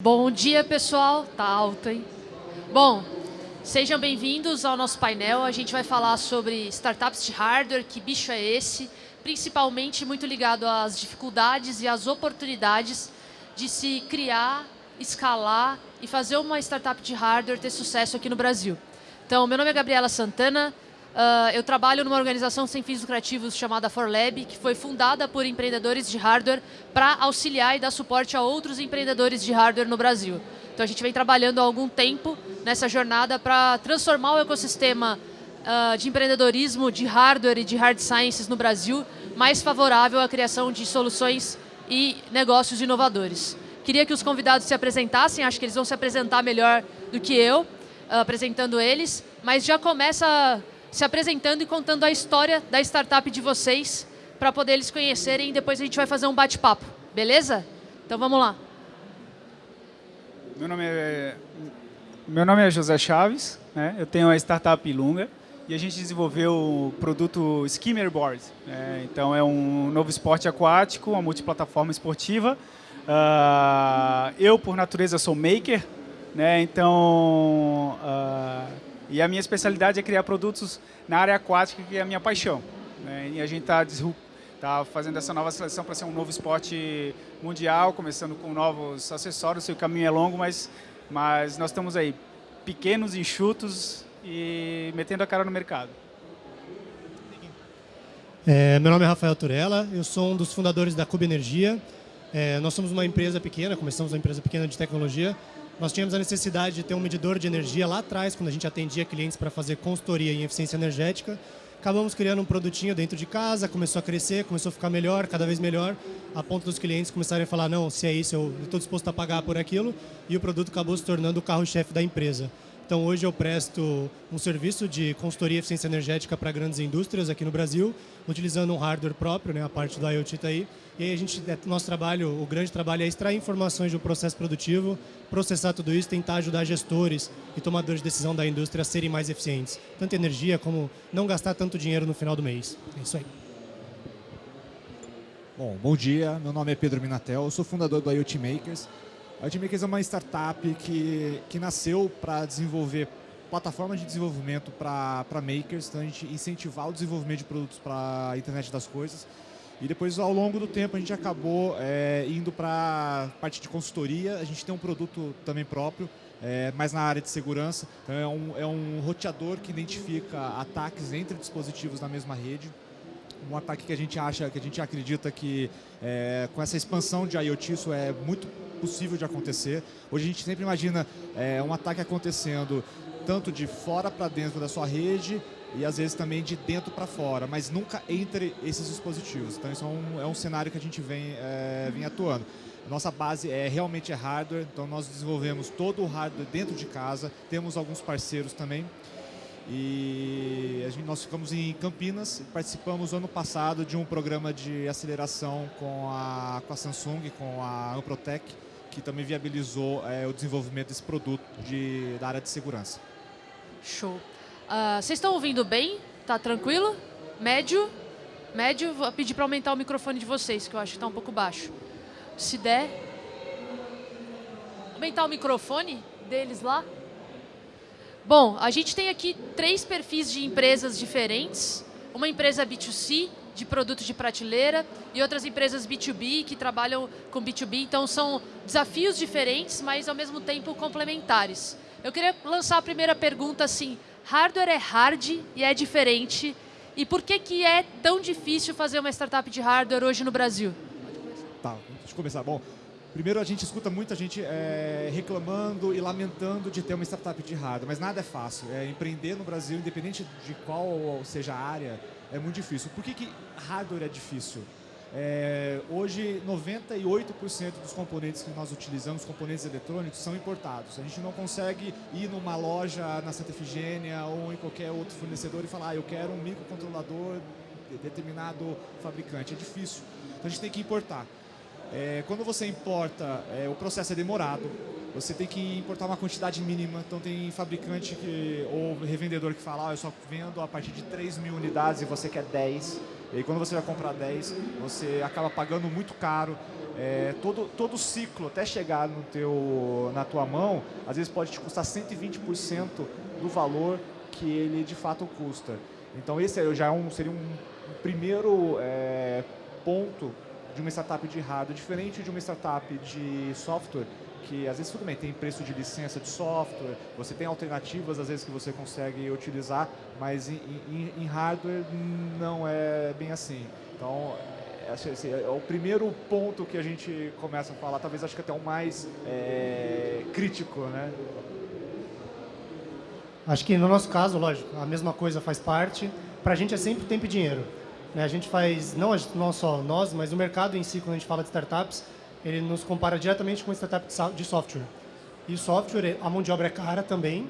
Bom dia, pessoal. Tá alto, hein? Bom, sejam bem-vindos ao nosso painel. A gente vai falar sobre startups de hardware, que bicho é esse, principalmente muito ligado às dificuldades e às oportunidades de se criar, escalar e fazer uma startup de hardware ter sucesso aqui no Brasil. Então, meu nome é Gabriela Santana, Uh, eu trabalho numa organização sem fins lucrativos chamada ForLab, que foi fundada por empreendedores de hardware para auxiliar e dar suporte a outros empreendedores de hardware no Brasil. Então a gente vem trabalhando há algum tempo nessa jornada para transformar o ecossistema uh, de empreendedorismo de hardware e de hard sciences no Brasil mais favorável à criação de soluções e negócios inovadores. Queria que os convidados se apresentassem, acho que eles vão se apresentar melhor do que eu, uh, apresentando eles, mas já começa se apresentando e contando a história da startup de vocês para poder eles conhecerem e depois a gente vai fazer um bate-papo, beleza? Então vamos lá. Meu nome é, meu nome é José Chaves, né? eu tenho a startup Ilunga e a gente desenvolveu o produto Skimmer Board. Né? Então é um novo esporte aquático, uma multiplataforma esportiva. Uh, eu, por natureza, sou maker, né? então uh, e a minha especialidade é criar produtos na área aquática, que é a minha paixão. Né? E a gente está tá fazendo essa nova seleção para ser um novo esporte mundial, começando com novos acessórios. O caminho é longo, mas, mas nós estamos aí, pequenos, enxutos e metendo a cara no mercado. É, meu nome é Rafael Turella, eu sou um dos fundadores da Cube Energia. É, nós somos uma empresa pequena, começamos uma empresa pequena de tecnologia, nós tínhamos a necessidade de ter um medidor de energia lá atrás, quando a gente atendia clientes para fazer consultoria em eficiência energética. Acabamos criando um produtinho dentro de casa, começou a crescer, começou a ficar melhor, cada vez melhor, a ponto dos clientes começarem a falar, não, se é isso, eu estou disposto a pagar por aquilo, e o produto acabou se tornando o carro-chefe da empresa. Então, hoje eu presto um serviço de consultoria e eficiência energética para grandes indústrias aqui no Brasil, utilizando um hardware próprio, né, a parte do IoT está aí. E aí a gente, é, nosso trabalho, o grande trabalho é extrair informações do processo produtivo, processar tudo isso, tentar ajudar gestores e tomadores de decisão da indústria a serem mais eficientes. Tanto energia como não gastar tanto dinheiro no final do mês. É isso aí. Bom, bom dia. Meu nome é Pedro Minatel, eu sou fundador do IoT Makers. A Edmakers é uma startup que, que nasceu para desenvolver plataformas de desenvolvimento para makers, então a gente incentivar o desenvolvimento de produtos para a internet das coisas. E depois, ao longo do tempo, a gente acabou é, indo para parte de consultoria. A gente tem um produto também próprio, é, mais na área de segurança. Então, é um, é um roteador que identifica ataques entre dispositivos na mesma rede um ataque que a gente acha, que a gente acredita que é, com essa expansão de IoT isso é muito possível de acontecer. Hoje a gente sempre imagina é, um ataque acontecendo tanto de fora para dentro da sua rede e às vezes também de dentro para fora, mas nunca entre esses dispositivos. Então isso é um, é um cenário que a gente vem, é, vem atuando. Nossa base é realmente é hardware, então nós desenvolvemos todo o hardware dentro de casa, temos alguns parceiros também. E gente, nós ficamos em Campinas, participamos ano passado de um programa de aceleração com a, com a Samsung, com a Amprotec, que também viabilizou é, o desenvolvimento desse produto de, da área de segurança. Show. Uh, vocês estão ouvindo bem? Tá tranquilo? Médio? Médio, vou pedir para aumentar o microfone de vocês, que eu acho que está um pouco baixo. Se der... Aumentar o microfone deles lá? Bom, a gente tem aqui três perfis de empresas diferentes. Uma empresa B2C, de produtos de prateleira, e outras empresas B2B, que trabalham com B2B. Então, são desafios diferentes, mas, ao mesmo tempo, complementares. Eu queria lançar a primeira pergunta assim, hardware é hard e é diferente, e por que, que é tão difícil fazer uma startup de hardware hoje no Brasil? Tá, deixa eu começar. Bom, Primeiro, a gente escuta muita gente é, reclamando e lamentando de ter uma startup de hardware, mas nada é fácil. É, empreender no Brasil, independente de qual seja a área, é muito difícil. Por que, que hardware é difícil? É, hoje, 98% dos componentes que nós utilizamos, componentes eletrônicos, são importados. A gente não consegue ir numa loja na Santa Efigênia ou em qualquer outro fornecedor e falar ah, eu quero um microcontrolador de determinado fabricante. É difícil. Então a gente tem que importar. É, quando você importa, é, o processo é demorado, você tem que importar uma quantidade mínima, então tem fabricante que, ou revendedor que fala, ah, eu só vendo a partir de 3 mil unidades e você quer 10, e aí quando você vai comprar 10, você acaba pagando muito caro, é, todo, todo o ciclo até chegar no teu, na tua mão, às vezes pode te custar 120% do valor que ele de fato custa. Então esse já é um, seria um primeiro é, ponto de uma startup de hardware, diferente de uma startup de software, que às vezes tudo bem, tem preço de licença de software, você tem alternativas às vezes que você consegue utilizar, mas em, em, em hardware não é bem assim. Então, assim, é o primeiro ponto que a gente começa a falar, talvez acho que até o mais é, crítico, né? Acho que no nosso caso, lógico, a mesma coisa faz parte. Para a gente é sempre tempo e dinheiro. Né? A gente faz, não, não só nós, mas o mercado em si, quando a gente fala de startups, ele nos compara diretamente com startup de software. E o software, a mão de obra é cara também,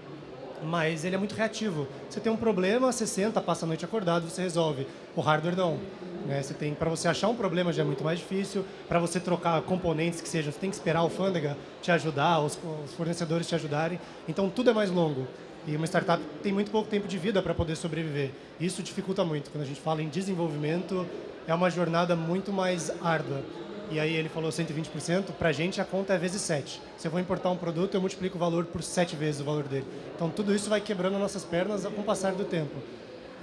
mas ele é muito reativo. Você tem um problema, você senta, passa a noite acordado, você resolve. O hardware não. Né? Você tem, para você achar um problema já é muito mais difícil. Para você trocar componentes que sejam, você tem que esperar a alfândega te ajudar, os, os fornecedores te ajudarem. Então tudo é mais longo. E uma startup tem muito pouco tempo de vida para poder sobreviver. Isso dificulta muito. Quando a gente fala em desenvolvimento, é uma jornada muito mais árdua e aí ele falou 120%, para a gente a conta é vezes 7. Se eu vou importar um produto, eu multiplico o valor por 7 vezes o valor dele. Então tudo isso vai quebrando nossas pernas com o passar do tempo.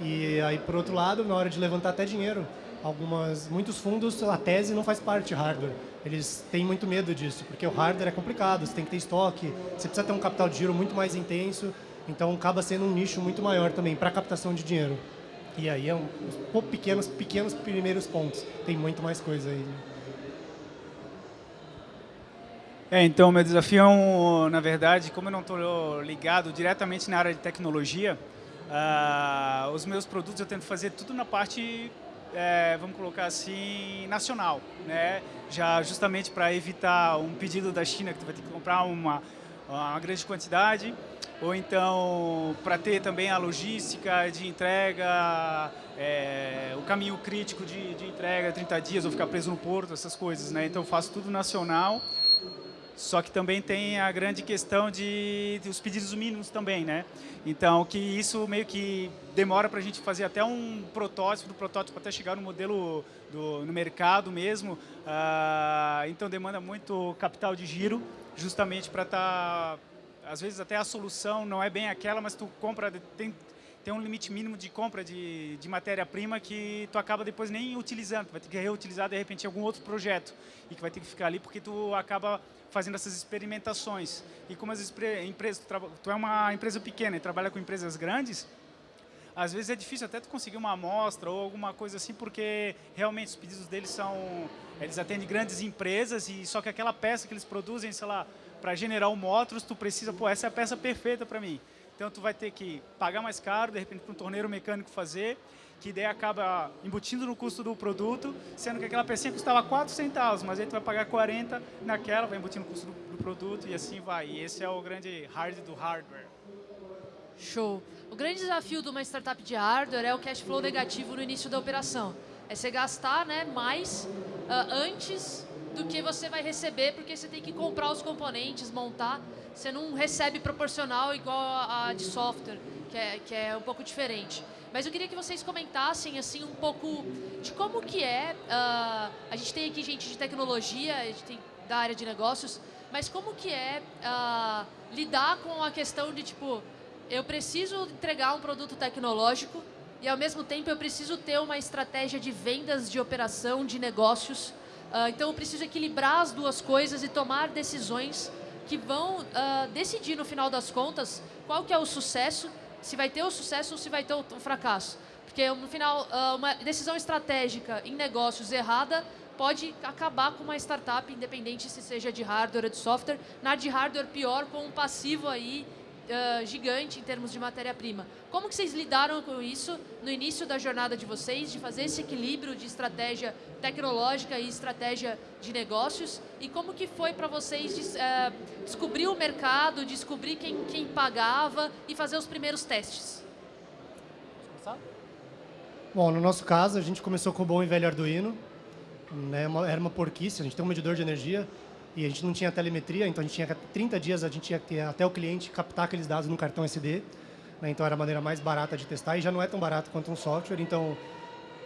E aí, por outro lado, na hora de levantar até dinheiro, algumas, muitos fundos, a tese não faz parte hardware. Eles têm muito medo disso, porque o hardware é complicado, você tem que ter estoque, você precisa ter um capital de giro muito mais intenso, então acaba sendo um nicho muito maior também para captação de dinheiro. E aí é um, pequenos, pequenos primeiros pontos. Tem muito mais coisa aí. É, então, meu desafio, é um, na verdade, como eu não estou ligado diretamente na área de tecnologia, uh, os meus produtos eu tento fazer tudo na parte, é, vamos colocar assim, nacional, né? Já justamente para evitar um pedido da China que tu vai ter que comprar uma, uma grande quantidade, ou então para ter também a logística de entrega, é, o caminho crítico de, de entrega, 30 dias, ou ficar preso no porto, essas coisas, né? Então eu faço tudo nacional. Só que também tem a grande questão de, de os pedidos mínimos também, né? Então, que isso meio que demora para a gente fazer até um protótipo, do protótipo até chegar no modelo do, no mercado mesmo. Ah, então, demanda muito capital de giro, justamente para estar... Tá, às vezes até a solução não é bem aquela, mas tu compra... Tem, tem um limite mínimo de compra de, de matéria-prima que tu acaba depois nem utilizando, vai ter que reutilizar de repente algum outro projeto e que vai ter que ficar ali porque tu acaba fazendo essas experimentações. E como as empresas, tu, tu é uma empresa pequena e trabalha com empresas grandes, às vezes é difícil até tu conseguir uma amostra ou alguma coisa assim, porque realmente os pedidos deles são, eles atendem grandes empresas e só que aquela peça que eles produzem, sei lá, para generar o Motors, tu precisa, pô, essa é a peça perfeita para mim. Então tu vai ter que pagar mais caro, de repente para um torneiro mecânico fazer, que daí acaba embutindo no custo do produto, sendo que aquela pecinha custava 4 centavos, mas aí tu vai pagar 40 naquela, vai embutindo no custo do, do produto e assim vai. E esse é o grande hard do hardware. Show. O grande desafio de uma startup de hardware é o cash flow negativo no início da operação. É você gastar né, mais uh, antes do que você vai receber, porque você tem que comprar os componentes, montar. Você não recebe proporcional igual a, de software, que é, que é um pouco diferente. Mas eu queria que vocês comentassem assim um pouco de como que é. Uh, a gente tem aqui gente de tecnologia, a gente tem da área de negócios, mas como que é uh, lidar com a questão de tipo, eu preciso entregar um produto tecnológico e ao mesmo tempo eu preciso ter uma estratégia de vendas, de operação, de negócios. Uh, então eu preciso equilibrar as duas coisas e tomar decisões que vão decidir no final das contas qual que é o sucesso se vai ter o sucesso ou se vai ter o, fracasso. Porque, no final, ah, uma decisão estratégica em negócios errada pode acabar com uma startup, independente se seja de hardware ou de software. Na de hardware, pior, com um passivo aí uh, gigante em termos de matéria-prima. Como que vocês lidaram com isso no início da jornada de vocês, de fazer esse equilíbrio de estratégia tecnológica e estratégia de negócios? E como que foi para vocês uh, descobrir o mercado, descobrir quem, quem pagava e fazer os primeiros testes? Bom, no nosso caso, a gente começou com o bom e velho Arduino. Né, era uma porquice, a gente tem um medidor de energia e a gente não tinha telemetria, então a gente tinha 30 dias, a gente tinha que até o cliente captar aqueles dados no cartão SD, né, então era a maneira mais barata de testar e já não é tão barato quanto um software, então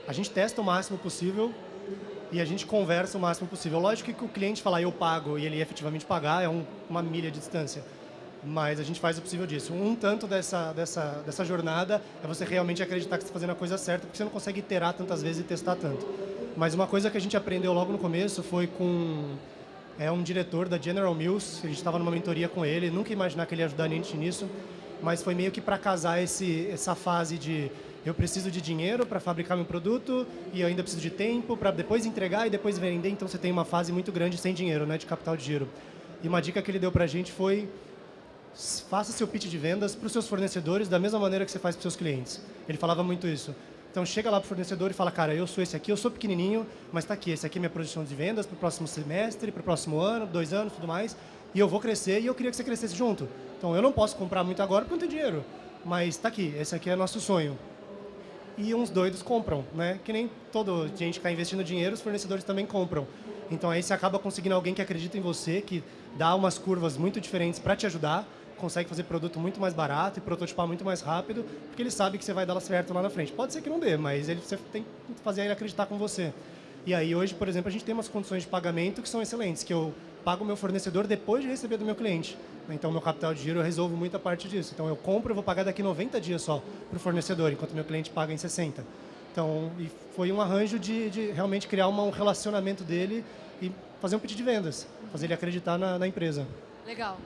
a gente testa o máximo possível e a gente conversa o máximo possível. Lógico que o cliente falar eu pago e ele efetivamente pagar é um, uma milha de distância, mas a gente faz o possível disso. Um tanto dessa, dessa, dessa jornada é você realmente acreditar que está fazendo a coisa certa, porque você não consegue iterar tantas vezes e testar tanto. Mas uma coisa que a gente aprendeu logo no começo foi com é um diretor da General Mills, a gente estava numa mentoria com ele, nunca imaginar que ele ia ajudar a gente nisso, mas foi meio que para casar esse, essa fase de eu preciso de dinheiro para fabricar meu produto e eu ainda preciso de tempo para depois entregar e depois vender, então você tem uma fase muito grande sem dinheiro, né, de capital de giro. E uma dica que ele deu para a gente foi faça seu pitch de vendas para os seus fornecedores da mesma maneira que você faz para os seus clientes. Ele falava muito isso. Então chega lá para o fornecedor e fala, cara, eu sou esse aqui, eu sou pequenininho, mas está aqui, esse aqui é minha projeção de vendas para o próximo semestre, para o próximo ano, dois anos, tudo mais, e eu vou crescer e eu queria que você crescesse junto. Então eu não posso comprar muito agora porque não tenho dinheiro, mas está aqui, esse aqui é nosso sonho. E uns doidos compram, né? Que nem todo gente que está investindo dinheiro, os fornecedores também compram. Então aí você acaba conseguindo alguém que acredita em você, que dá umas curvas muito diferentes para te ajudar, consegue fazer produto muito mais barato e prototipar muito mais rápido, porque ele sabe que você vai dar certo lá na frente. Pode ser que não dê, mas ele, você tem que fazer ele acreditar com você. E aí hoje, por exemplo, a gente tem umas condições de pagamento que são excelentes, que eu pago o meu fornecedor depois de receber do meu cliente. Então, meu capital de giro, eu resolvo muita parte disso. Então, eu compro, eu vou pagar daqui 90 dias só para o fornecedor, enquanto meu cliente paga em 60. Então, e foi um arranjo de, de realmente criar uma, um relacionamento dele e fazer um pedido de vendas, fazer ele acreditar na, na empresa. Legal.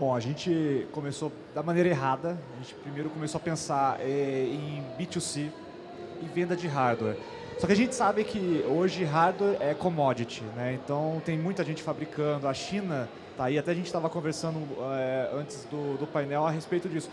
Bom, a gente começou da maneira errada. A gente primeiro começou a pensar é, em B2C e venda de hardware. Só que a gente sabe que hoje hardware é commodity, né? Então tem muita gente fabricando. A China tá aí, até a gente estava conversando é, antes do, do painel a respeito disso.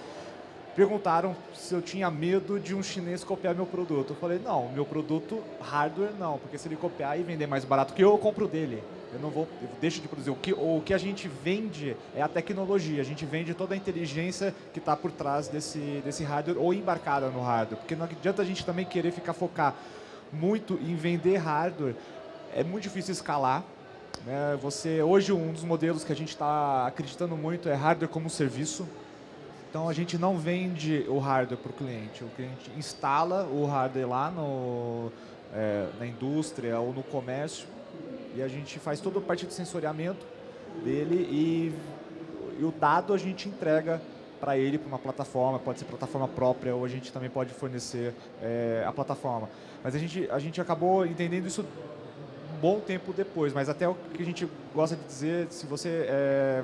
Perguntaram se eu tinha medo de um chinês copiar meu produto. Eu falei, não, meu produto hardware não, porque se ele copiar e vender mais barato que eu, eu compro dele. Eu não vou, eu deixo de produzir. O que, o que a gente vende é a tecnologia, a gente vende toda a inteligência que está por trás desse, desse hardware ou embarcada no hardware. Porque não adianta a gente também querer ficar focar muito em vender hardware. É muito difícil escalar. Né? Você, hoje, um dos modelos que a gente está acreditando muito é hardware como serviço. Então, a gente não vende o hardware para o cliente. O cliente instala o hardware lá no, é, na indústria ou no comércio e a gente faz toda a parte de sensoriamento dele e, e o dado a gente entrega para ele, para uma plataforma, pode ser plataforma própria ou a gente também pode fornecer é, a plataforma. Mas a gente, a gente acabou entendendo isso um bom tempo depois, mas até o que a gente gosta de dizer, se você é,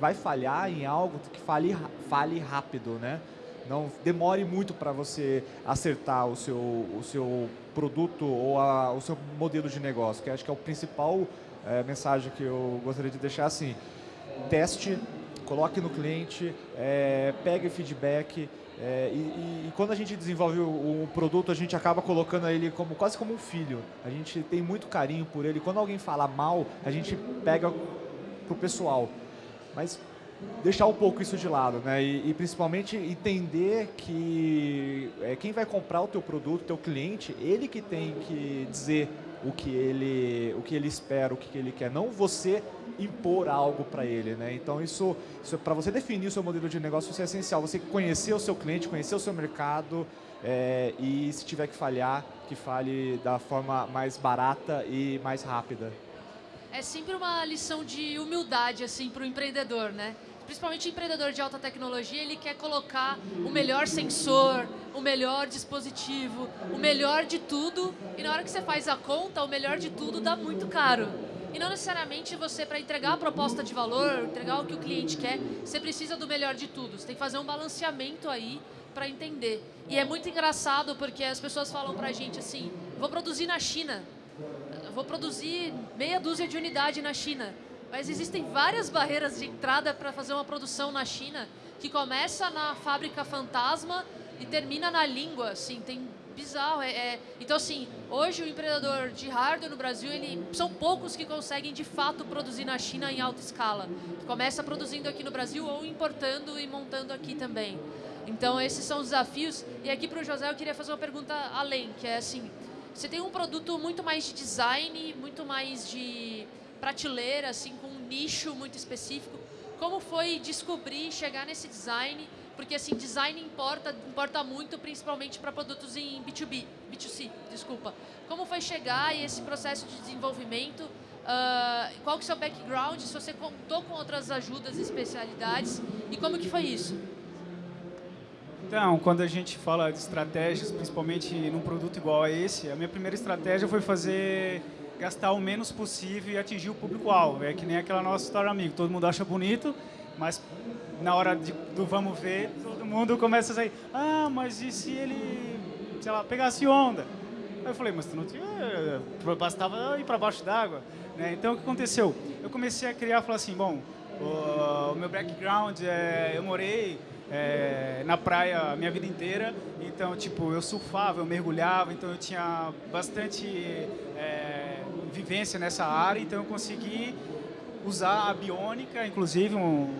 vai falhar em algo, que fale, fale rápido, né? Não demore muito para você acertar o seu, o seu produto ou a, o seu modelo de negócio, que acho que é o principal é, mensagem que eu gostaria de deixar assim. Teste, coloque no cliente, é, pegue feedback, é, e, e, quando a gente desenvolve o, o, produto, a gente acaba colocando ele como quase como um filho. A gente tem muito carinho por ele. Quando alguém fala mal, a gente pega pro pessoal. Mas deixar um pouco isso de lado, né? E, e principalmente entender que é, quem vai comprar o teu produto, o teu cliente, ele que tem que dizer o que ele, o que ele espera, o que ele quer, não você impor algo para ele, né? Então isso, isso para você definir o seu modelo de negócio isso é essencial. Você conhecer o seu cliente, conhecer o seu mercado é, e se tiver que falhar, que fale da forma mais barata e mais rápida. É sempre uma lição de humildade assim para o empreendedor, né? principalmente empreendedor de alta tecnologia, ele quer colocar o melhor sensor, o melhor dispositivo, o melhor de tudo, e na hora que você faz a conta, o melhor de tudo dá muito caro. E não necessariamente você, para entregar a proposta de valor, entregar o que o cliente quer, você precisa do melhor de tudo. Você tem que fazer um balanceamento aí para entender. E é muito engraçado porque as pessoas falam para a gente assim, vou produzir na China, vou produzir meia dúzia de unidade na China. Mas existem várias barreiras de entrada para fazer uma produção na China que começa na fábrica fantasma e termina na língua, assim, tem bizarro. É, é, Então, assim, hoje o empreendedor de hardware no Brasil, ele, são poucos que conseguem de fato produzir na China em alta escala. Começa produzindo aqui no Brasil ou importando e montando aqui também. Então, esses são os desafios. E aqui para o José eu queria fazer uma pergunta além, que é assim, você tem um produto muito mais de design, muito mais de prateleira, assim, com um nicho muito específico. Como foi descobrir, chegar nesse design porque assim, design importa, importa muito, principalmente para produtos em B2B, B2C, desculpa. Como foi chegar e esse processo de desenvolvimento? Uh, qual que é o seu background? Se você contou com outras ajudas e especialidades e como que foi isso? Então, quando a gente fala de estratégias, principalmente num produto igual a esse, a minha primeira estratégia foi fazer gastar o menos possível e atingir o público-alvo. É que nem aquela nossa história amigo, todo mundo acha bonito, mas na hora de, do vamos ver, todo mundo começa a sair, ah, mas e se ele, sei lá, pegasse onda? Aí eu falei, mas tu não tinha, bastava ir para baixo d'água. Né? Então, o que aconteceu? Eu comecei a criar, falar assim, bom, o, o meu background, é, eu morei é, na praia a minha vida inteira. Então, tipo, eu surfava, eu mergulhava, então eu tinha bastante é, vivência nessa área. Então, eu consegui usar a biônica, inclusive um,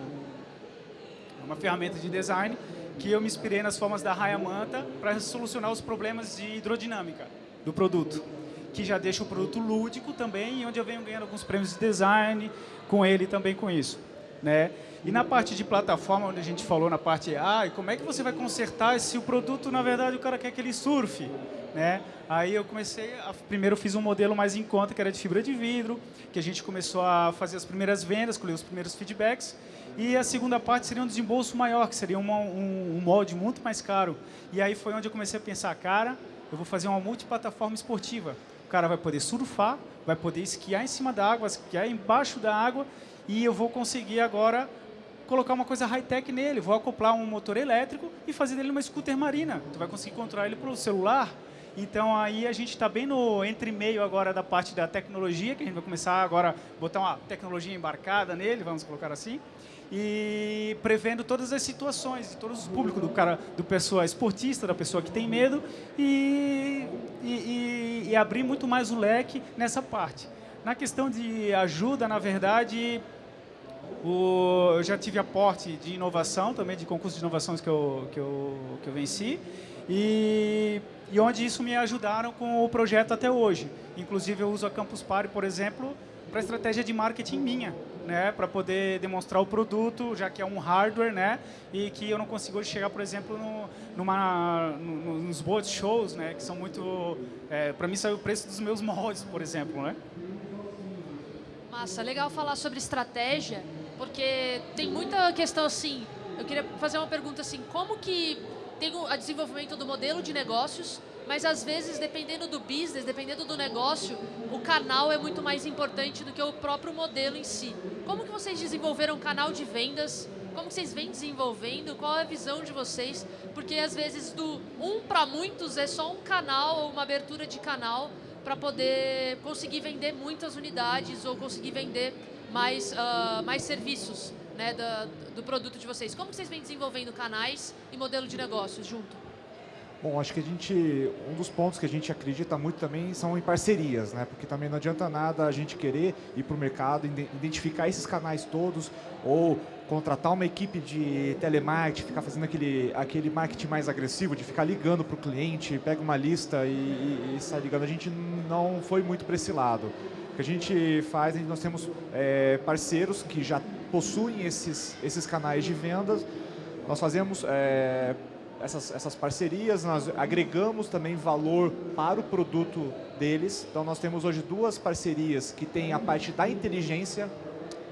uma ferramenta de design, que eu me inspirei nas formas da raia manta para solucionar os problemas de hidrodinâmica do produto que já deixa o produto lúdico também, e onde eu venho ganhando alguns prêmios de design com ele também com isso. Né? E na parte de plataforma, onde a gente falou na parte A, ah, como é que você vai consertar se o produto, na verdade, o cara quer que ele surfe? Né? Aí eu comecei, a, primeiro eu fiz um modelo mais em conta, que era de fibra de vidro, que a gente começou a fazer as primeiras vendas, colher os primeiros feedbacks, e a segunda parte seria um desembolso maior, que seria uma, um, um molde muito mais caro. E aí foi onde eu comecei a pensar, cara, eu vou fazer uma multiplataforma esportiva. O cara vai poder surfar, vai poder esquiar em cima da água, esquiar embaixo da água, e eu vou conseguir agora colocar uma coisa high-tech nele. Vou acoplar um motor elétrico e fazer dele uma scooter marina. Tu vai conseguir controlar ele pelo celular. Então aí a gente está bem no entre meio agora da parte da tecnologia, que a gente vai começar agora a botar uma tecnologia embarcada nele, vamos colocar assim, e prevendo todas as situações, todos os públicos, do cara, do pessoa esportista, da pessoa que tem medo, e, e, e, e abrir muito mais o leque nessa parte. Na questão de ajuda, na verdade, o, eu já tive aporte de inovação, também de concursos de inovações que eu, que eu, que eu venci, e, e onde isso me ajudaram com o projeto até hoje. Inclusive, eu uso a Campus Party, por exemplo, para estratégia de marketing minha, né, para poder demonstrar o produto, já que é um hardware, né, e que eu não consigo chegar, por exemplo, no, numa, no, nos board shows, né, que são muito, é, para mim saiu o preço dos meus moldes, por exemplo, né. Massa, legal falar sobre estratégia, porque tem muita questão assim, eu queria fazer uma pergunta assim, como que tem o desenvolvimento do modelo de negócios, mas às vezes, dependendo do business, dependendo do negócio, o canal é muito mais importante do que o próprio modelo em si. Como que vocês desenvolveram um canal de vendas? Como vocês vêm desenvolvendo? Qual é a visão de vocês? Porque às vezes do um para muitos é só um canal uma abertura de canal para poder conseguir vender muitas unidades ou conseguir vender mais, uh, mais serviços né, da, do produto de vocês. Como vocês vêm desenvolvendo canais e modelo de negócios junto? Bom, acho que a gente, um dos pontos que a gente acredita muito também são em parcerias, né? Porque também não adianta nada a gente querer ir para o mercado, identificar esses canais todos ou contratar uma equipe de telemarketing, ficar fazendo aquele, aquele marketing mais agressivo, de ficar ligando para o cliente, pega uma lista e, e, e sai ligando. A gente não foi muito para esse lado. Que a gente faz, nós temos é, parceiros que já possuem esses, esses canais de vendas, nós fazemos é, essas, essas parcerias, nós agregamos também valor para o produto deles, então nós temos hoje duas parcerias que tem a parte da inteligência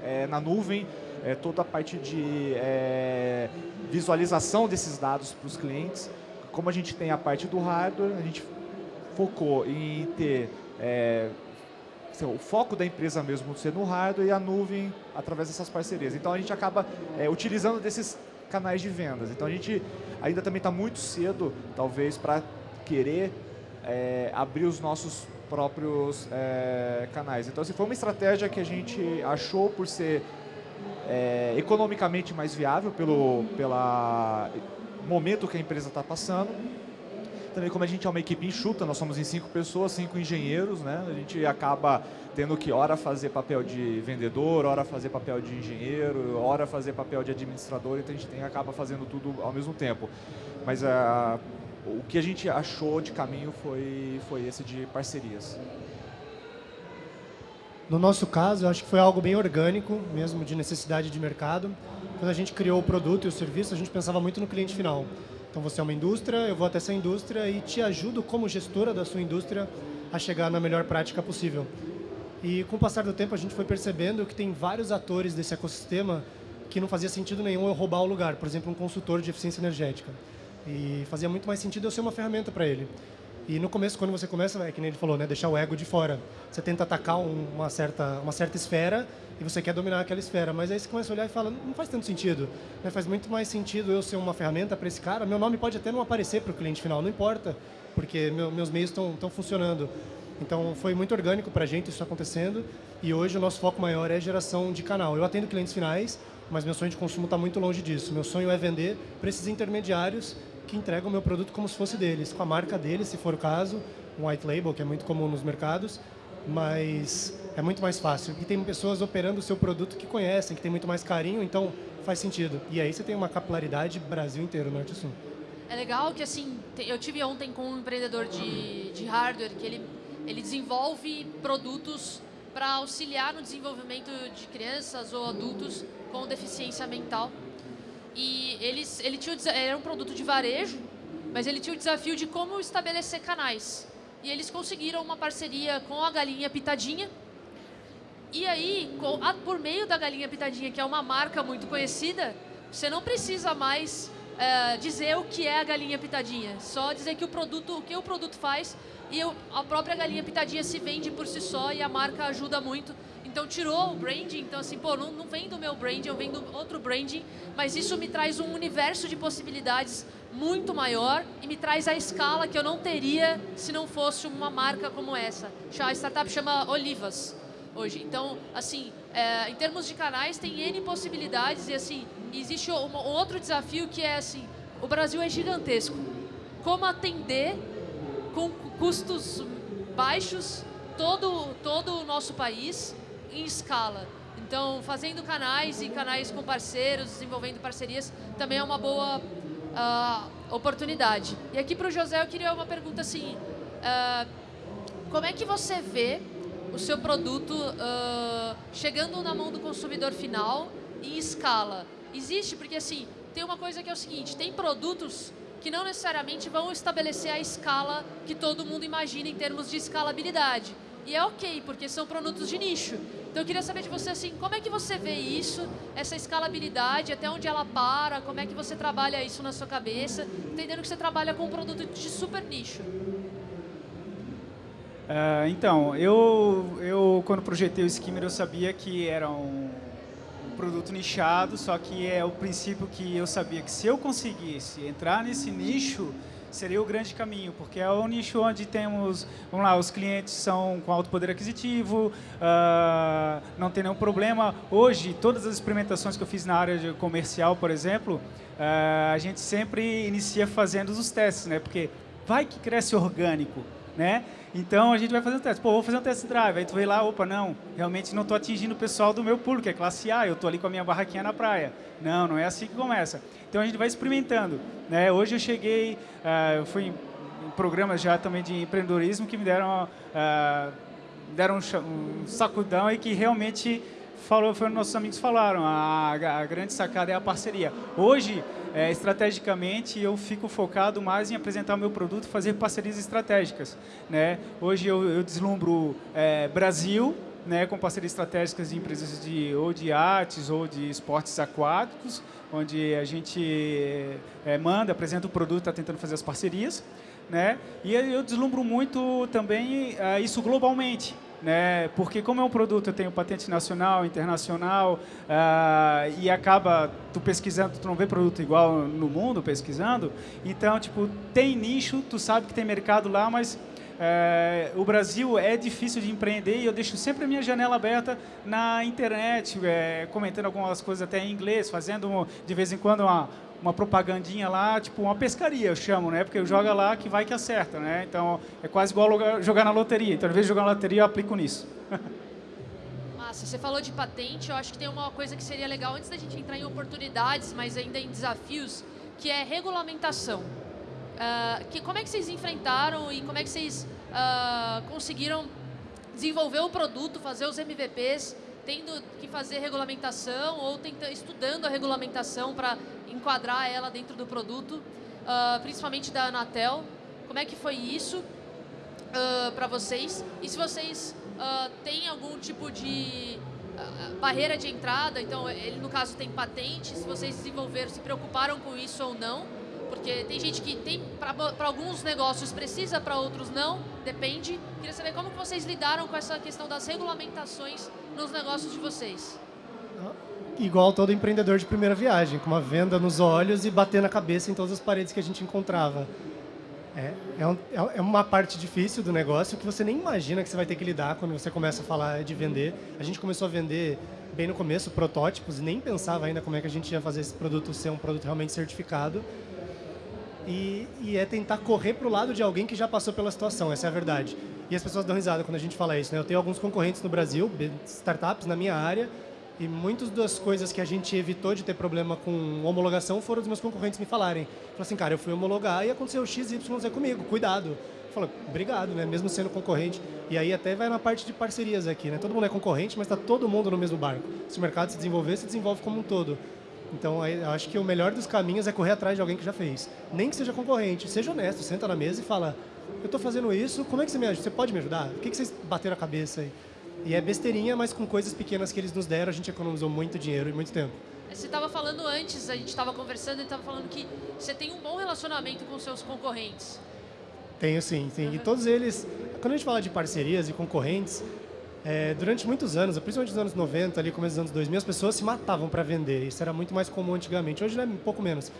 é, na nuvem, é, toda a parte de é, visualização desses dados para os clientes, como a gente tem a parte do hardware, a gente focou em ter é, o foco da empresa mesmo ser no hardware e a nuvem através dessas parcerias. Então a gente acaba é, utilizando desses canais de vendas. Então a gente ainda também está muito cedo, talvez, para querer é, abrir os nossos próprios é, canais. Então, se foi uma estratégia que a gente achou por ser é, economicamente mais viável pelo pela momento que a empresa está passando também como a gente é uma equipe enxuta, nós somos em cinco pessoas, cinco engenheiros, né? A gente acaba tendo que hora fazer papel de vendedor, hora fazer papel de engenheiro, hora fazer papel de administrador, então a gente tem, acaba fazendo tudo ao mesmo tempo. Mas uh, o que a gente achou de caminho foi, foi esse de parcerias. No nosso caso, acho que foi algo bem orgânico, mesmo de necessidade de mercado. Quando a gente criou o produto e o serviço, a gente pensava muito no cliente final. Então, você é uma indústria, eu vou até essa indústria e te ajudo como gestora da sua indústria a chegar na melhor prática possível. E com o passar do tempo, a gente foi percebendo que tem vários atores desse ecossistema que não fazia sentido nenhum eu roubar o lugar. Por exemplo, um consultor de eficiência energética. E fazia muito mais sentido eu ser uma ferramenta para ele. E no começo, quando você começa, é que nem ele falou, né, deixar o ego de fora. Você tenta atacar um, uma, certa, uma certa esfera e você quer dominar aquela esfera. Mas aí você começa a olhar e fala, não faz tanto sentido. Né? Faz muito mais sentido eu ser uma ferramenta para esse cara. Meu nome pode até não aparecer para o cliente final, não importa, porque meu, meus meios estão funcionando. Então, foi muito orgânico para a gente isso acontecendo. E hoje o nosso foco maior é geração de canal. Eu atendo clientes finais, mas meu sonho de consumo está muito longe disso. Meu sonho é vender para esses intermediários que entregam o meu produto como se fosse deles, com a marca deles, se for o caso, um white label, que é muito comum nos mercados, mas é muito mais fácil. E tem pessoas operando o seu produto que conhecem, que tem muito mais carinho, então faz sentido. E aí você tem uma capilaridade Brasil inteiro, Norte e Sul. É legal que, assim, eu tive ontem com um empreendedor de, de hardware, que ele, ele desenvolve produtos para auxiliar no desenvolvimento de crianças ou adultos com deficiência mental. E eles, ele tinha, era um produto de varejo, mas ele tinha o desafio de como estabelecer canais. E eles conseguiram uma parceria com a Galinha Pitadinha. E aí, com, a, por meio da Galinha Pitadinha, que é uma marca muito conhecida, você não precisa mais é, dizer o que é a Galinha Pitadinha. Só dizer que o produto, o que o produto faz e a própria Galinha Pitadinha se vende por si só e a marca ajuda muito então tirou o branding, então assim, pô, não, não vem do meu branding, eu venho do outro branding, mas isso me traz um universo de possibilidades muito maior e me traz a escala que eu não teria se não fosse uma marca como essa. A startup chama Olivas hoje. Então, assim, é, em termos de canais, tem N possibilidades e assim, existe um outro desafio que é assim, o Brasil é gigantesco. Como atender com custos baixos todo, todo o nosso país em escala. Então, fazendo canais e canais com parceiros, desenvolvendo parcerias, também é uma boa uh, oportunidade. E aqui para o José eu queria uma pergunta assim, uh, como é que você vê o seu produto uh, chegando na mão do consumidor final em escala? Existe, porque assim, tem uma coisa que é o seguinte, tem produtos que não necessariamente vão estabelecer a escala que todo mundo imagina em termos de escalabilidade. E é ok, porque são produtos de nicho. Então eu queria saber de você assim, como é que você vê isso, essa escalabilidade, até onde ela para, como é que você trabalha isso na sua cabeça, entendendo que você trabalha com um produto de super nicho. Uh, então, eu, eu quando projetei o Skimmer eu sabia que era um, um produto nichado, só que é o princípio que eu sabia que se eu conseguisse entrar nesse nicho, seria o grande caminho, porque é o nicho onde temos, vamos lá, os clientes são com alto poder aquisitivo, uh, não tem nenhum problema. Hoje, todas as experimentações que eu fiz na área de comercial, por exemplo, uh, a gente sempre inicia fazendo os testes, né? Porque vai que cresce orgânico, né? Então a gente vai fazer um teste. Pô, vou fazer um test drive. Aí tu vê lá, opa, não, realmente não estou atingindo o pessoal do meu público, é classe A, eu estou ali com a minha barraquinha na praia. Não, não é assim que começa. Então a gente vai experimentando. Né? Hoje eu cheguei, uh, eu fui em, em, programas já também de empreendedorismo que me deram, uh, deram um, um sacudão e que realmente falou, foi nossos amigos falaram, a, a grande sacada é a parceria. Hoje, é, estrategicamente, eu fico focado mais em apresentar o meu produto e fazer parcerias estratégicas. Né? Hoje eu, eu deslumbro é, Brasil, né, com parcerias estratégicas de empresas de, ou de artes ou de esportes aquáticos, onde a gente é, manda, apresenta o produto, está tentando fazer as parcerias. Né? E eu deslumbro muito também é, isso globalmente né? Porque como é um produto, eu tenho patente nacional, internacional, uh, e acaba tu pesquisando, tu não vê produto igual no mundo pesquisando, então tipo tem nicho, tu sabe que tem mercado lá, mas é, o Brasil é difícil de empreender e eu deixo sempre a minha janela aberta na internet, é, comentando algumas coisas até em inglês, fazendo de vez em quando uma, uma propagandinha lá, tipo uma pescaria, eu chamo, né? Porque joga lá que vai que acerta, né? Então, é quase igual jogar na loteria. Então, ao invés de jogar na loteria, eu aplico nisso. Massa, você falou de patente, eu acho que tem uma coisa que seria legal, antes da gente entrar em oportunidades, mas ainda em desafios, que é regulamentação. Uh, que, como é que vocês enfrentaram e como é que vocês uh, conseguiram desenvolver o produto, fazer os MVPs, tendo que fazer regulamentação ou tenta, estudando a regulamentação para enquadrar ela dentro do produto, uh, principalmente da Anatel. Como é que foi isso uh, para vocês? E se vocês uh, têm algum tipo de barreira de entrada, então ele no caso tem patente, se vocês desenvolveram, se preocuparam com isso ou não, porque tem gente que tem para alguns negócios precisa, para outros não, depende. Queria saber como que vocês lidaram com essa questão das regulamentações nos negócios de vocês. Igual todo empreendedor de primeira viagem, com uma venda nos olhos e bater na cabeça em todas as paredes que a gente encontrava. É, é, um, é, uma parte difícil do negócio que você nem imagina que você vai ter que lidar quando você começa a falar de vender. A gente começou a vender bem no começo protótipos e nem pensava ainda como é que a gente ia fazer esse produto ser um produto realmente certificado. E, e é tentar correr para o lado de alguém que já passou pela situação, essa é a verdade. E as pessoas dão risada quando a gente fala isso. Né? Eu tenho alguns concorrentes no Brasil, startups na minha área, e muitas das coisas que a gente evitou de ter problema com homologação foram os meus concorrentes me falarem. Falaram assim, cara, eu fui homologar e aconteceu X, Y, Z comigo, cuidado. Eu falo, obrigado, né? Mesmo sendo concorrente. E aí até vai na parte de parcerias aqui, né? Todo mundo é concorrente, mas está todo mundo no mesmo barco. Se o mercado se desenvolver, se desenvolve como um todo. Então, eu acho que o melhor dos caminhos é correr atrás de alguém que já fez. Nem que seja concorrente, seja honesto, senta na mesa e fala, eu estou fazendo isso, como é que você me ajuda? Você pode me ajudar? O que, que vocês bateram a cabeça aí? E é besteirinha, mas com coisas pequenas que eles nos deram, a gente economizou muito dinheiro e muito tempo. Você estava falando antes, a gente estava conversando e estava falando que você tem um bom relacionamento com seus concorrentes. Tenho sim, sim. Uhum. E todos eles, quando a gente fala de parcerias e concorrentes, é, durante muitos anos, principalmente nos anos 90, ali começo dos anos 2000, as pessoas se matavam para vender. Isso era muito mais comum antigamente. Hoje é um pouco menos.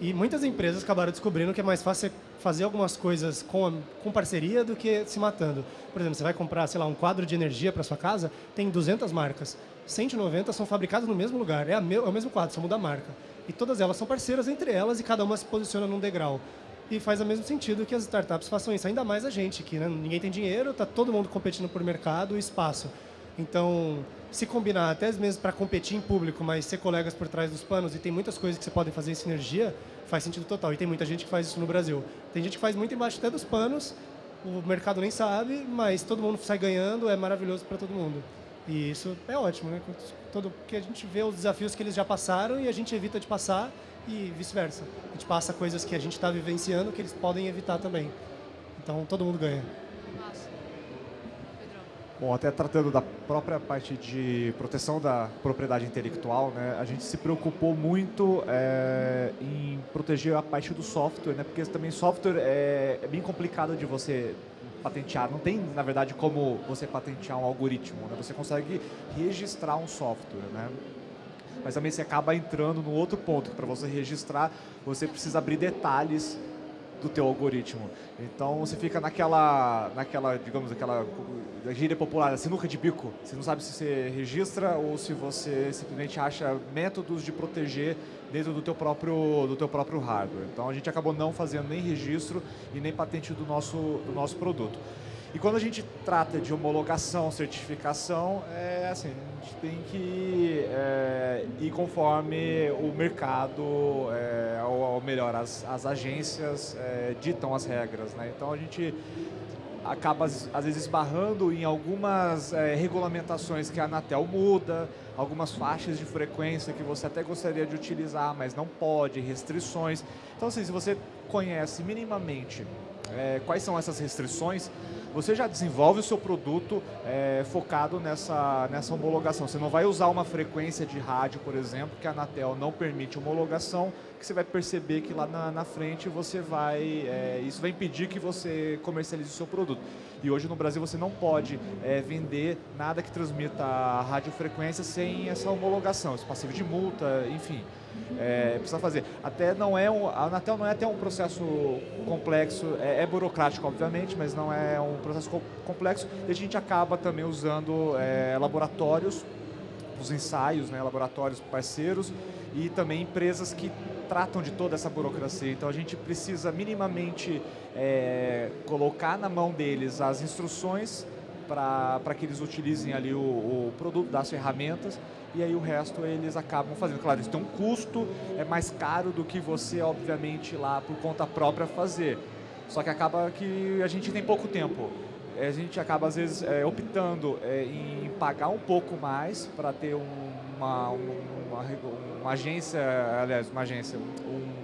E muitas empresas acabaram descobrindo que é mais fácil fazer algumas coisas com, com parceria do que se matando. Por exemplo, você vai comprar, sei lá, um quadro de energia para sua casa, tem 200 marcas. 190 são fabricadas no mesmo lugar, é, é o mesmo quadro, só muda a marca. E todas elas são parceiras entre elas e cada uma se posiciona num degrau. E faz o mesmo sentido que as startups façam isso, ainda mais a gente, que né, ninguém tem dinheiro, está todo mundo competindo por mercado e espaço. Então, se combinar até mesmo para competir em público, mas ser colegas por trás dos panos, e tem muitas coisas que você pode fazer em sinergia, faz sentido total. E tem muita gente que faz isso no Brasil. Tem gente que faz muito embaixo até dos panos, o mercado nem sabe, mas todo mundo sai ganhando, é maravilhoso para todo mundo. E isso é ótimo, né? Todo, porque a gente vê os desafios que eles já passaram e a gente evita de passar e vice-versa. A gente passa coisas que a gente está vivenciando que eles podem evitar também. Então todo mundo ganha. Bom, até tratando da própria parte de proteção da propriedade intelectual, né, a gente se preocupou muito é, em proteger a parte do software, né, porque também software é, é, bem complicado de você patentear. Não tem, na verdade, como você patentear um algoritmo. Né? Você consegue registrar um software, né? Mas também você acaba entrando no outro ponto, que para você registrar, você precisa abrir detalhes do teu algoritmo. Então você fica naquela, naquela digamos, aquela gíria popular, sinuca de bico. Você não sabe se você registra ou se você simplesmente acha métodos de proteger dentro do teu próprio, do teu próprio hardware. Então a gente acabou não fazendo nem registro e nem patente do nosso, do nosso produto. E quando a gente trata de homologação, certificação, é assim, a gente tem que é, ir conforme o mercado, é, ou, ou, melhor, as, as agências é, ditam as regras. Né? Então a gente acaba às vezes esbarrando em algumas é, regulamentações que a Anatel muda, algumas faixas de frequência que você até gostaria de utilizar, mas não pode, restrições. Então assim, se você conhece minimamente é, quais são essas restrições, você já desenvolve o seu produto é, focado nessa, nessa homologação. Você não vai usar uma frequência de rádio, por exemplo, que a Anatel não permite homologação, que você vai perceber que lá na, na frente você vai, é, isso vai impedir que você comercialize o seu produto. E hoje no Brasil você não pode é, vender nada que transmita radiofrequência sem essa homologação, esse passivo de multa, enfim é, precisa fazer. Até não é um, a Anatel não é até um processo complexo, é, é, burocrático obviamente, mas não é um processo complexo e a gente acaba também usando é, laboratórios, os ensaios, né, laboratórios parceiros e também empresas que tratam de toda essa burocracia. Então a gente precisa minimamente é, colocar na mão deles as instruções para que eles utilizem ali o, o produto, das ferramentas e aí o resto eles acabam fazendo. Claro, isso tem um custo, é mais caro do que você, obviamente, lá por conta própria fazer. Só que acaba que a gente tem pouco tempo. a gente acaba às vezes é, optando é, em pagar um pouco mais para ter uma, uma, uma, agência, aliás, uma agência,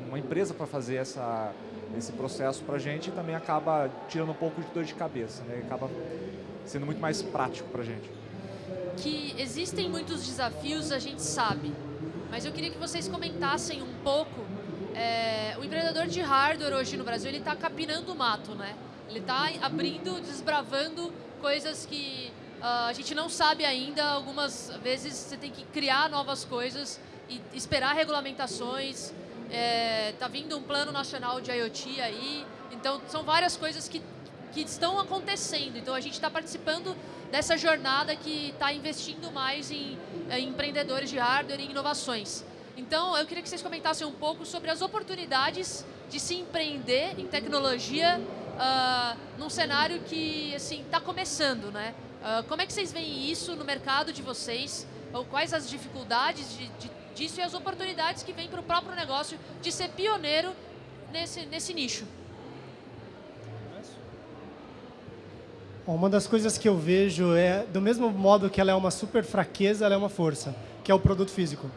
uma empresa para fazer essa, esse processo para a gente e também acaba tirando um pouco de dor de cabeça, né? acaba sendo muito mais prático para a gente. Que existem muitos desafios, a gente sabe, mas eu queria que vocês comentassem um pouco. É, o empreendedor de hardware hoje no Brasil ele está capinando o mato, né? Ele está abrindo, desbravando coisas que uh, a gente não sabe ainda. Algumas vezes você tem que criar novas coisas e esperar regulamentações. É, tá vindo um plano nacional de IoT aí. Então, são várias coisas que, que estão acontecendo. Então, a gente está participando dessa jornada que está investindo mais em, em empreendedores de hardware e inovações. Então, eu queria que vocês comentassem um pouco sobre as oportunidades de se empreender em tecnologia uh, num cenário que assim está começando, né? Uh, como é que vocês veem isso no mercado de vocês? Ou quais as dificuldades de, de, disso e as oportunidades que vêm para o próprio negócio de ser pioneiro nesse, nesse nicho? Uma das coisas que eu vejo é, do mesmo modo que ela é uma super fraqueza, ela é uma força, que é o produto físico.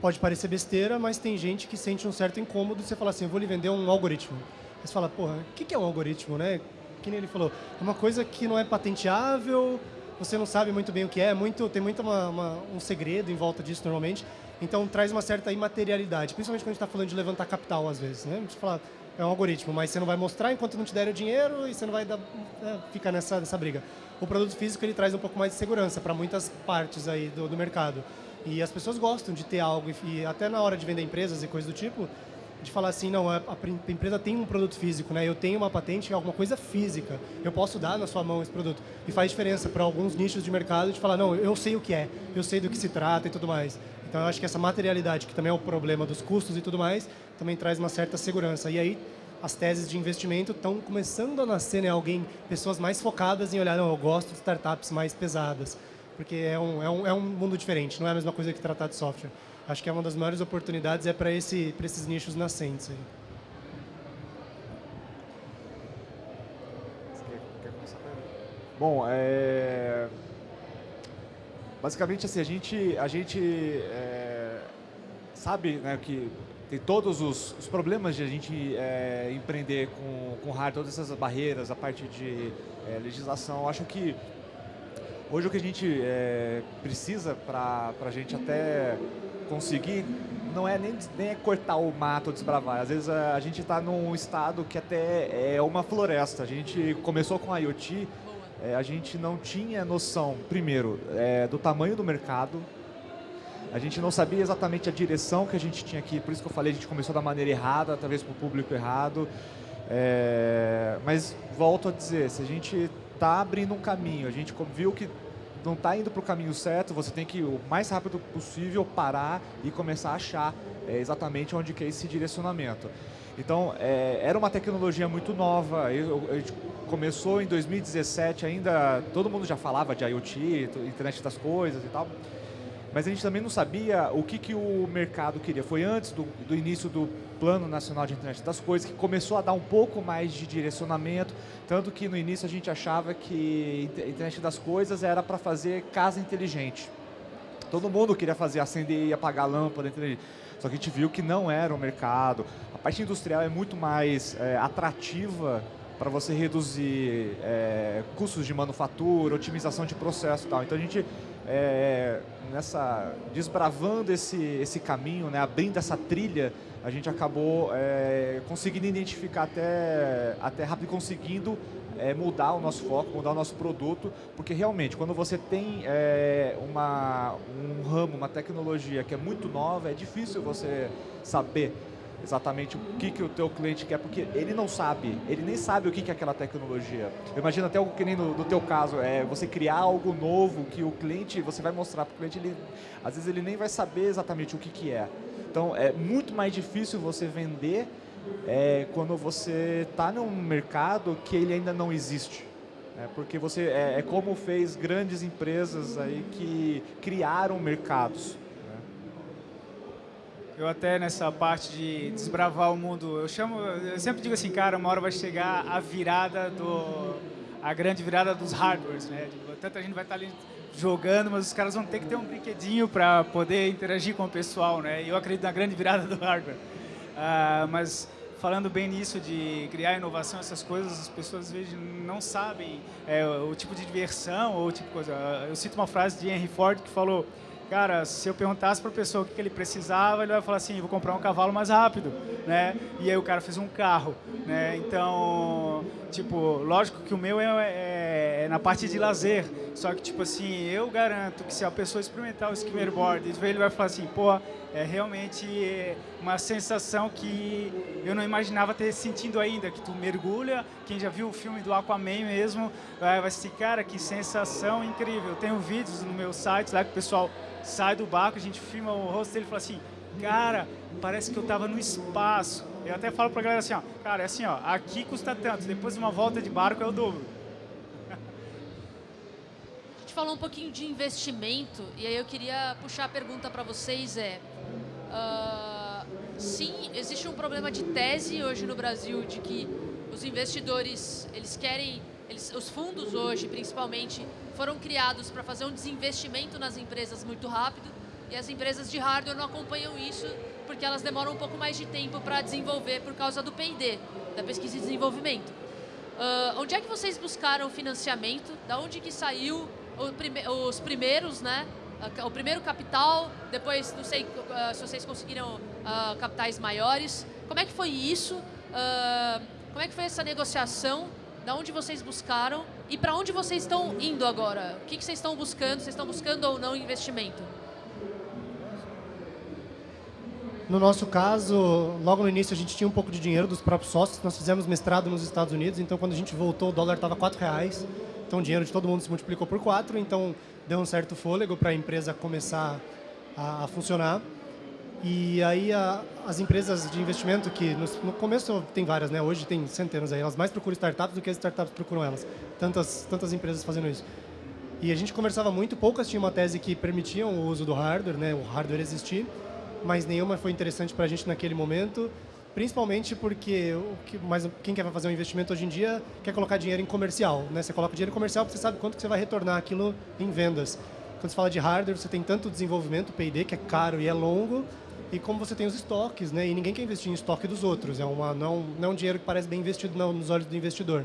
Pode parecer besteira, mas tem gente que sente um certo incômodo você falar assim, vou lhe vender um algoritmo. Você fala, porra, o que é um algoritmo, né? Que nem ele falou, é uma coisa que não é patenteável, você não sabe muito bem o que é, muito, tem muito uma, uma, um segredo em volta disso normalmente, então traz uma certa imaterialidade, principalmente quando a gente está falando de levantar capital às vezes, né? A gente fala, é um algoritmo, mas você não vai mostrar enquanto não te der o dinheiro e você não vai dar, né, ficar nessa, nessa briga. O produto físico ele traz um pouco mais de segurança para muitas partes aí do, do mercado. E as pessoas gostam de ter algo, e até na hora de vender empresas e coisas do tipo, de falar assim, não, a, a, empresa tem um produto físico, né? Eu tenho uma patente, é alguma coisa física. Eu posso dar na sua mão esse produto. E faz diferença para alguns nichos de mercado de falar, não, eu sei o que é, eu sei do que se trata e tudo mais. Então, eu acho que essa materialidade, que também é o problema dos custos e tudo mais, também traz uma certa segurança. E aí, as teses de investimento estão começando a nascer, né? Alguém, pessoas mais focadas em olhar, não, eu gosto de startups mais pesadas. Porque é um, é um, é um mundo diferente, não é a mesma coisa que tratar de software acho que é uma das maiores oportunidades é para esse, esses nichos nascentes. Aí. Bom, é... basicamente assim, a gente, a gente é... sabe né, que tem todos os, os, problemas de a gente é, empreender com, com hardware, todas essas barreiras, a parte de é, legislação. Acho que hoje o que a gente é, precisa para a gente até conseguir não é nem, nem é cortar o mato ou desbravar. Às vezes a, a gente está num estado que até é uma floresta. A gente começou com IoT, é, a gente não tinha noção, primeiro, é, do tamanho do mercado. A gente não sabia exatamente a direção que a gente tinha aqui, por isso que eu falei, a gente começou da maneira errada, talvez para o público errado. É, mas volto a dizer, se a gente está abrindo um caminho, a gente viu que não está indo para o caminho certo, você tem que, o mais rápido possível, parar e começar a achar é, exatamente onde que é esse direcionamento. Então, é, era uma tecnologia muito nova, a gente começou em 2017 ainda, todo mundo já falava de IoT, internet das coisas e tal, mas a gente também não sabia o que, que o mercado queria. Foi antes do, do início do Plano Nacional de Internet das Coisas que começou a dar um pouco mais de direcionamento, tanto que no início a gente achava que Internet das Coisas era para fazer casa inteligente. Todo mundo queria fazer acender e apagar a lâmpada. Só que a gente viu que não era o mercado. A parte industrial é muito mais é, atrativa para você reduzir é, custos de manufatura, otimização de processo e tal. Então a gente é, nessa desbravando esse esse caminho, né, abrindo essa trilha, a gente acabou é, conseguindo identificar até até rápido, conseguindo é, mudar o nosso foco, mudar o nosso produto, porque realmente quando você tem é, uma um ramo, uma tecnologia que é muito nova, é difícil você saber exatamente o que, que o teu cliente quer, porque ele não sabe, ele nem sabe o que, que é aquela tecnologia. Eu imagino até algo que nem no, no teu caso, é você criar algo novo que o cliente, você vai mostrar para o cliente, ele, às vezes ele nem vai saber exatamente o que, que é. Então é muito mais difícil você vender é, quando você está num mercado que ele ainda não existe. É, porque você é, é como fez grandes empresas aí que criaram mercados. Eu até nessa parte de desbravar o mundo, eu chamo, eu sempre digo assim, cara, uma hora vai chegar a virada do a grande virada dos hardwares, né? Tipo, tanta gente vai estar ali jogando, mas os caras vão ter que ter um brinquedinho para poder interagir com o pessoal, né? E eu acredito na grande virada do hardware. Uh, mas falando bem nisso de criar inovação, essas coisas, as pessoas às vezes não sabem é, o tipo de diversão ou o tipo de coisa. Eu cito uma frase de Henry Ford que falou Cara, se eu perguntasse para a pessoa o que ele precisava, ele vai falar assim, vou comprar um cavalo mais rápido, né? E aí o cara fez um carro, né? Então, tipo, lógico que o meu é, é, é na parte de lazer, só que, tipo assim, eu garanto que se a pessoa experimentar o skimmer board, ele vai falar assim, pô, é realmente uma sensação que eu não imaginava ter sentido ainda, que tu mergulha, quem já viu o filme do Aquaman mesmo, vai, vai assim, cara, que sensação incrível. Eu tenho vídeos no meu site lá que o pessoal sai do barco, a gente filma o rosto dele e fala assim, cara, parece que eu estava no espaço. Eu até falo para a galera assim, ó, cara, é assim, ó, aqui custa tanto, depois de uma volta de barco é o dobro. Gente falou um pouquinho de investimento e aí eu queria puxar a pergunta para vocês é, uh, sim, existe um problema de tese hoje no Brasil de que os investidores, eles querem eles, os fundos hoje, principalmente, foram criados para fazer um desinvestimento nas empresas muito rápido e as empresas de hardware não acompanham isso porque elas demoram um pouco mais de tempo para desenvolver por causa do P&D, da pesquisa e desenvolvimento. Uh, onde é que vocês buscaram financiamento? Da onde que saiu prime os primeiros, né? O primeiro capital, depois não sei uh, se vocês conseguiram uh, capitais maiores. Como é que foi isso? como é que foi essa negociação da onde vocês buscaram e para onde vocês estão indo agora? O que, que vocês estão buscando? Vocês estão buscando ou não investimento? No nosso caso, logo no início a gente tinha um pouco de dinheiro dos próprios sócios. Nós fizemos mestrado nos Estados Unidos, então quando a gente voltou o dólar estava R$ reais. Então o dinheiro de todo mundo se multiplicou por quatro, então deu um certo fôlego para a empresa começar a, a funcionar. E aí a, as empresas de investimento, que no, no, começo tem várias, né? hoje tem centenas aí, elas mais procuram startups do que as startups procuram elas. Tantas, tantas empresas fazendo isso. E a gente conversava muito, poucas tinham uma tese que permitiam o uso do hardware, né? o hardware existir, mas nenhuma foi interessante para a gente naquele momento, principalmente porque o que, mas quem quer fazer um investimento hoje em dia quer colocar dinheiro em comercial. Né? Você coloca dinheiro em comercial porque você sabe quanto que você vai retornar aquilo em vendas. Quando você fala de hardware, você tem tanto desenvolvimento, P&D, que é caro e é longo, e como você tem os estoques, né? E ninguém quer investir em estoque dos outros. É uma, não, não é um dinheiro que parece bem investido não, nos olhos do investidor.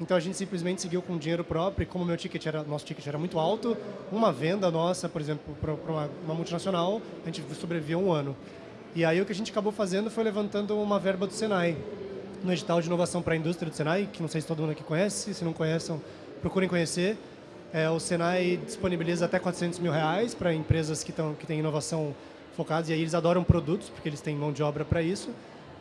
Então a gente simplesmente seguiu com dinheiro próprio e como meu ticket era, nosso ticket era muito alto, uma venda nossa, por exemplo, para uma, uma, multinacional, a gente sobreviveu um ano. E aí o que a gente acabou fazendo foi levantando uma verba do Senai, no edital de inovação para a indústria do Senai, que não sei se todo mundo aqui conhece, se não conhecem, procurem conhecer. É, o Senai disponibiliza até 400 mil reais para empresas que, tão, que têm inovação focados, e aí eles adoram produtos, porque eles têm mão de obra para isso,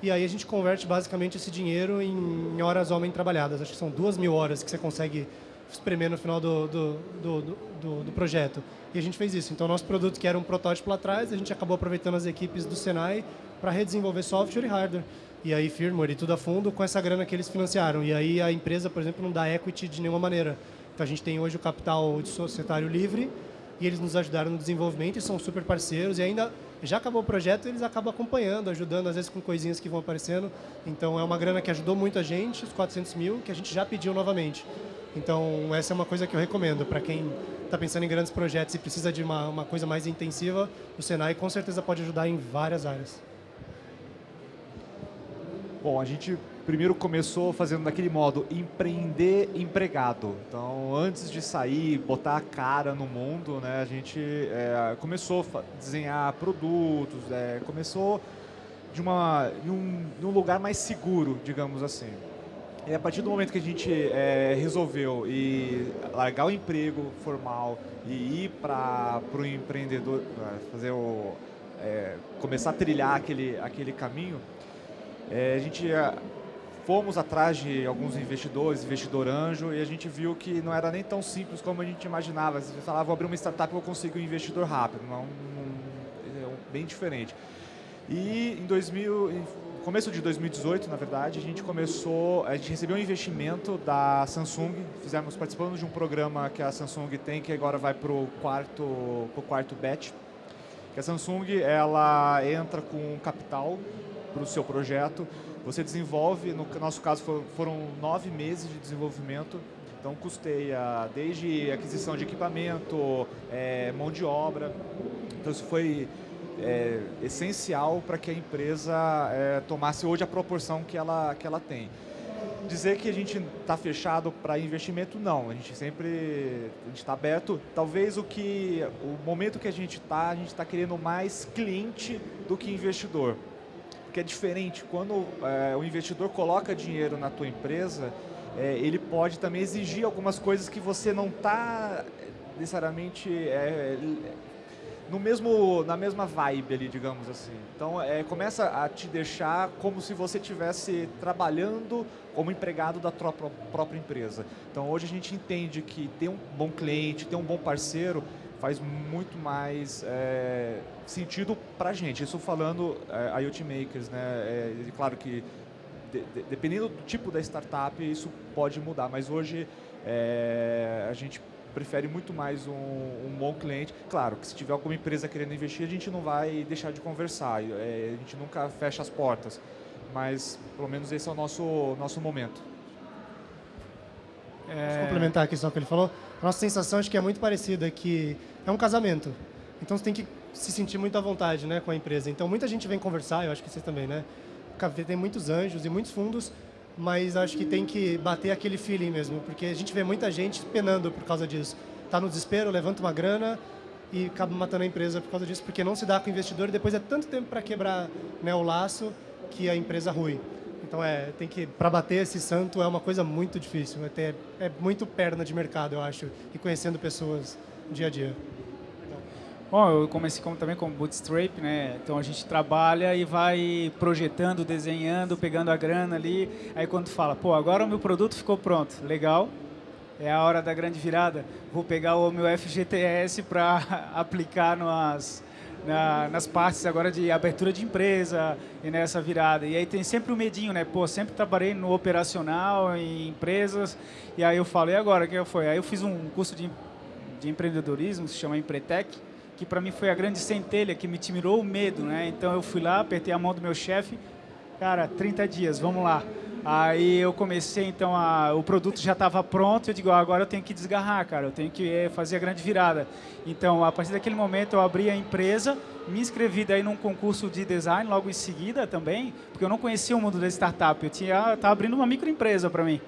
e aí a gente converte basicamente esse dinheiro em horas homem trabalhadas. Acho que são duas mil horas que você consegue espremer no final do, do, do, do, do projeto. E a gente fez isso. Então, nosso produto, que era um protótipo lá atrás, a gente acabou aproveitando as equipes do Senai para redesenvolver software e hardware. E aí, firmware e tudo a fundo com essa grana que eles financiaram. E aí, a empresa, por exemplo, não dá equity de nenhuma maneira. Então, a gente tem hoje o capital de societário livre e eles nos ajudaram no desenvolvimento e são super parceiros. E ainda já acabou o projeto, eles acabam acompanhando, ajudando, às vezes com coisinhas que vão aparecendo. Então é uma grana que ajudou muito a gente, os 400 mil, que a gente já pediu novamente. Então essa é uma coisa que eu recomendo para quem está pensando em grandes projetos e precisa de uma, uma coisa mais intensiva, o Senai com certeza pode ajudar em várias áreas. Bom, a gente primeiro começou fazendo daquele modo empreender empregado. Então, antes de sair, botar a cara no mundo, né, a gente é, começou a desenhar produtos, é, começou de, uma, de, um, de um lugar mais seguro, digamos assim. E a partir do momento que a gente é, resolveu e largar o emprego formal e ir para o empreendedor, fazer o, é, começar a trilhar aquele, aquele caminho, é, a gente fomos atrás de alguns investidores, investidor anjo, e a gente viu que não era nem tão simples como a gente imaginava. Você falava, vou abrir uma startup e vou conseguir um investidor rápido. Não, não, é bem diferente. E em 2000, em começo de 2018, na verdade, a gente começou, a gente recebeu um investimento da Samsung, fizemos, participamos de um programa que a Samsung tem, que agora vai para o quarto, pro quarto batch. Que a Samsung, ela entra com capital para o seu projeto, você desenvolve, no nosso caso foram nove meses de desenvolvimento, então custeia desde aquisição de equipamento, é, mão de obra. Então isso foi é, essencial para que a empresa é, tomasse hoje a proporção que ela, que ela tem. Dizer que a gente está fechado para investimento, não. A gente sempre está aberto. Talvez o que o momento que a gente está, a gente está querendo mais cliente do que investidor. Porque é diferente. Quando é, o investidor coloca dinheiro na tua empresa, é, ele pode também exigir algumas coisas que você não está necessariamente é, no mesmo, na mesma vibe ali, digamos assim. Então, é, começa a te deixar como se você estivesse trabalhando como empregado da própria empresa. Então, hoje a gente entende que ter um bom cliente, ter um bom parceiro, faz muito mais é, sentido para a gente. Isso falando é, IoT Makers, né? É, claro que de, de, dependendo do tipo da startup, isso pode mudar, mas hoje é, a gente prefere muito mais um, um, bom cliente. Claro que se tiver alguma empresa querendo investir, a gente não vai deixar de conversar, a gente nunca fecha as portas, mas pelo menos esse é o nosso, nosso momento. É... Posso complementar só o que ele falou? A nossa sensação acho que é muito parecida, que é um casamento. Então você tem que se sentir muito à vontade né, com a empresa. Então muita gente vem conversar, eu acho que vocês também, né? Tem muitos anjos e muitos fundos mas acho que tem que bater aquele feeling mesmo, porque a gente vê muita gente penando por causa disso. Está no desespero, levanta uma grana e acaba matando a empresa por causa disso, porque não se dá com o investidor e depois é tanto tempo para quebrar né, o laço que a empresa rui. Então é, tem que para bater esse santo é uma coisa muito difícil, é, é muito perna de mercado, eu acho, e conhecendo pessoas dia a dia. Bom, eu comecei como, também como bootstrap, né? Então a gente trabalha e vai projetando, desenhando, pegando a grana ali. Aí quando fala, pô, agora o meu produto ficou pronto, legal, é a hora da grande virada. Vou pegar o meu FGTS para aplicar nas, na, nas partes agora de abertura de empresa e nessa virada. E aí tem sempre o medinho, né? Pô, sempre trabalhei no operacional, em empresas. E aí eu falo, e agora, o que foi? Aí eu fiz um curso de, de empreendedorismo, se chama Empretec que para mim foi a grande centelha que me tirou o medo, né? Então eu fui lá, apertei a mão do meu chefe, cara, 30 dias, vamos lá. Aí eu comecei, então, a, o produto já estava pronto, eu digo, agora eu tenho que desgarrar, cara, eu tenho que eh, fazer a grande virada. Então, a partir daquele momento, eu abri a empresa, me inscrevi daí num concurso de design logo em seguida também, porque eu não conhecia o mundo da startup, eu tinha, estava abrindo uma microempresa para mim.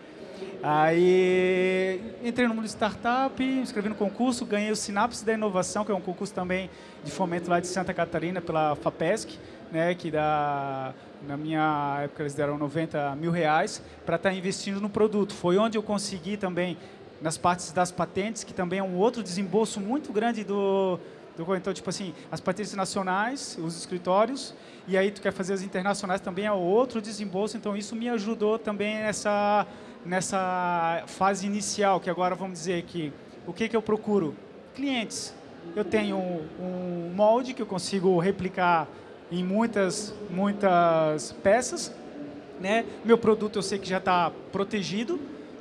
Aí entrei no mundo de startup, inscrevi no concurso, ganhei o Sinapse da Inovação, que é um concurso também de fomento lá de Santa Catarina pela FAPESC, né, que dá, na minha época eles deram 90 mil reais para estar tá investindo no produto. Foi onde eu consegui também, nas partes das patentes, que também é um outro desembolso muito grande do, então, tipo assim, as patentes nacionais, os escritórios, e aí tu quer fazer as internacionais também é outro desembolso, então isso me ajudou também nessa nessa fase inicial, que agora vamos dizer que o que, que eu procuro? Clientes. Eu tenho um molde que eu consigo replicar em muitas, muitas peças. Né? Meu produto eu sei que já está protegido,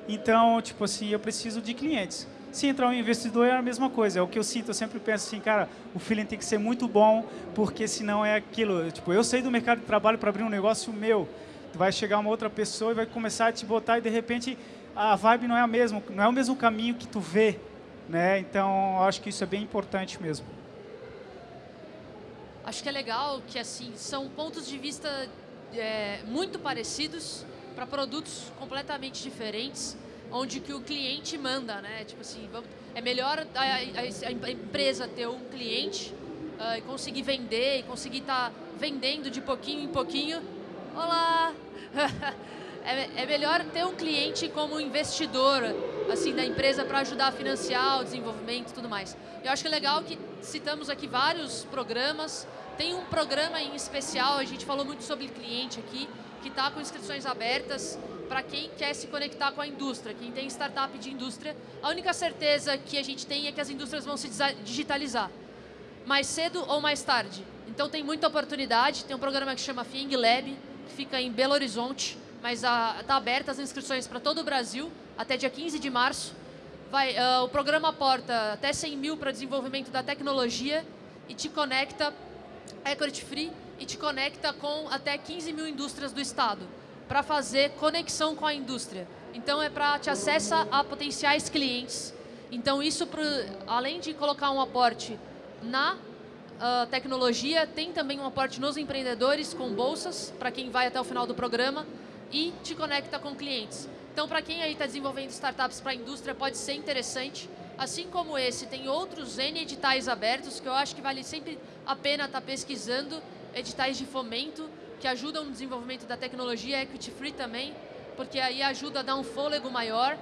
então, tipo assim, eu preciso de clientes. Se entrar um investidor é a mesma coisa, é o que eu sinto, eu sempre penso assim, cara, o feeling tem que ser muito bom, porque senão é aquilo, tipo, eu saí do mercado de trabalho para abrir um negócio meu, vai chegar uma outra pessoa e vai começar a te botar e de repente a vibe não é a mesma, não é o mesmo caminho que tu vê, né? Então, acho que isso é bem importante mesmo. Acho que é legal que assim são pontos de vista é, muito parecidos para produtos completamente diferentes, onde que o cliente manda, né? Tipo assim, é melhor a, a, a empresa ter um cliente uh, e conseguir vender e conseguir estar tá vendendo de pouquinho em pouquinho. Olá, é, é, melhor ter um cliente como investidor assim da empresa para ajudar a financiar o desenvolvimento e tudo mais. Eu acho que é legal que citamos aqui vários programas. Tem um programa em especial, a gente falou muito sobre cliente aqui, que está com inscrições abertas para quem quer se conectar com a indústria, quem tem startup de indústria. A única certeza que a gente tem é que as indústrias vão se digitalizar, mais cedo ou mais tarde. Então tem muita oportunidade, tem um programa que chama Fing Lab, fica em Belo Horizonte, mas está aberta as inscrições para todo o Brasil até dia 15 de março. Vai, uh, o programa aporta até 100 mil para desenvolvimento da tecnologia e te conecta, equity free, e te conecta com até 15 mil indústrias do estado para fazer conexão com a indústria. Então é para te acessa a potenciais clientes. Então isso, pro, além de colocar um aporte na uh, tecnologia, tem também um aporte nos empreendedores com bolsas, para quem vai até o final do programa, e te conecta com clientes. Então, para quem aí está desenvolvendo startups para a indústria, pode ser interessante. Assim como esse, tem outros N editais abertos que eu acho que vale sempre a pena estar tá pesquisando, editais de fomento, que ajudam no desenvolvimento da tecnologia, equity free também, porque aí ajuda a dar um fôlego maior.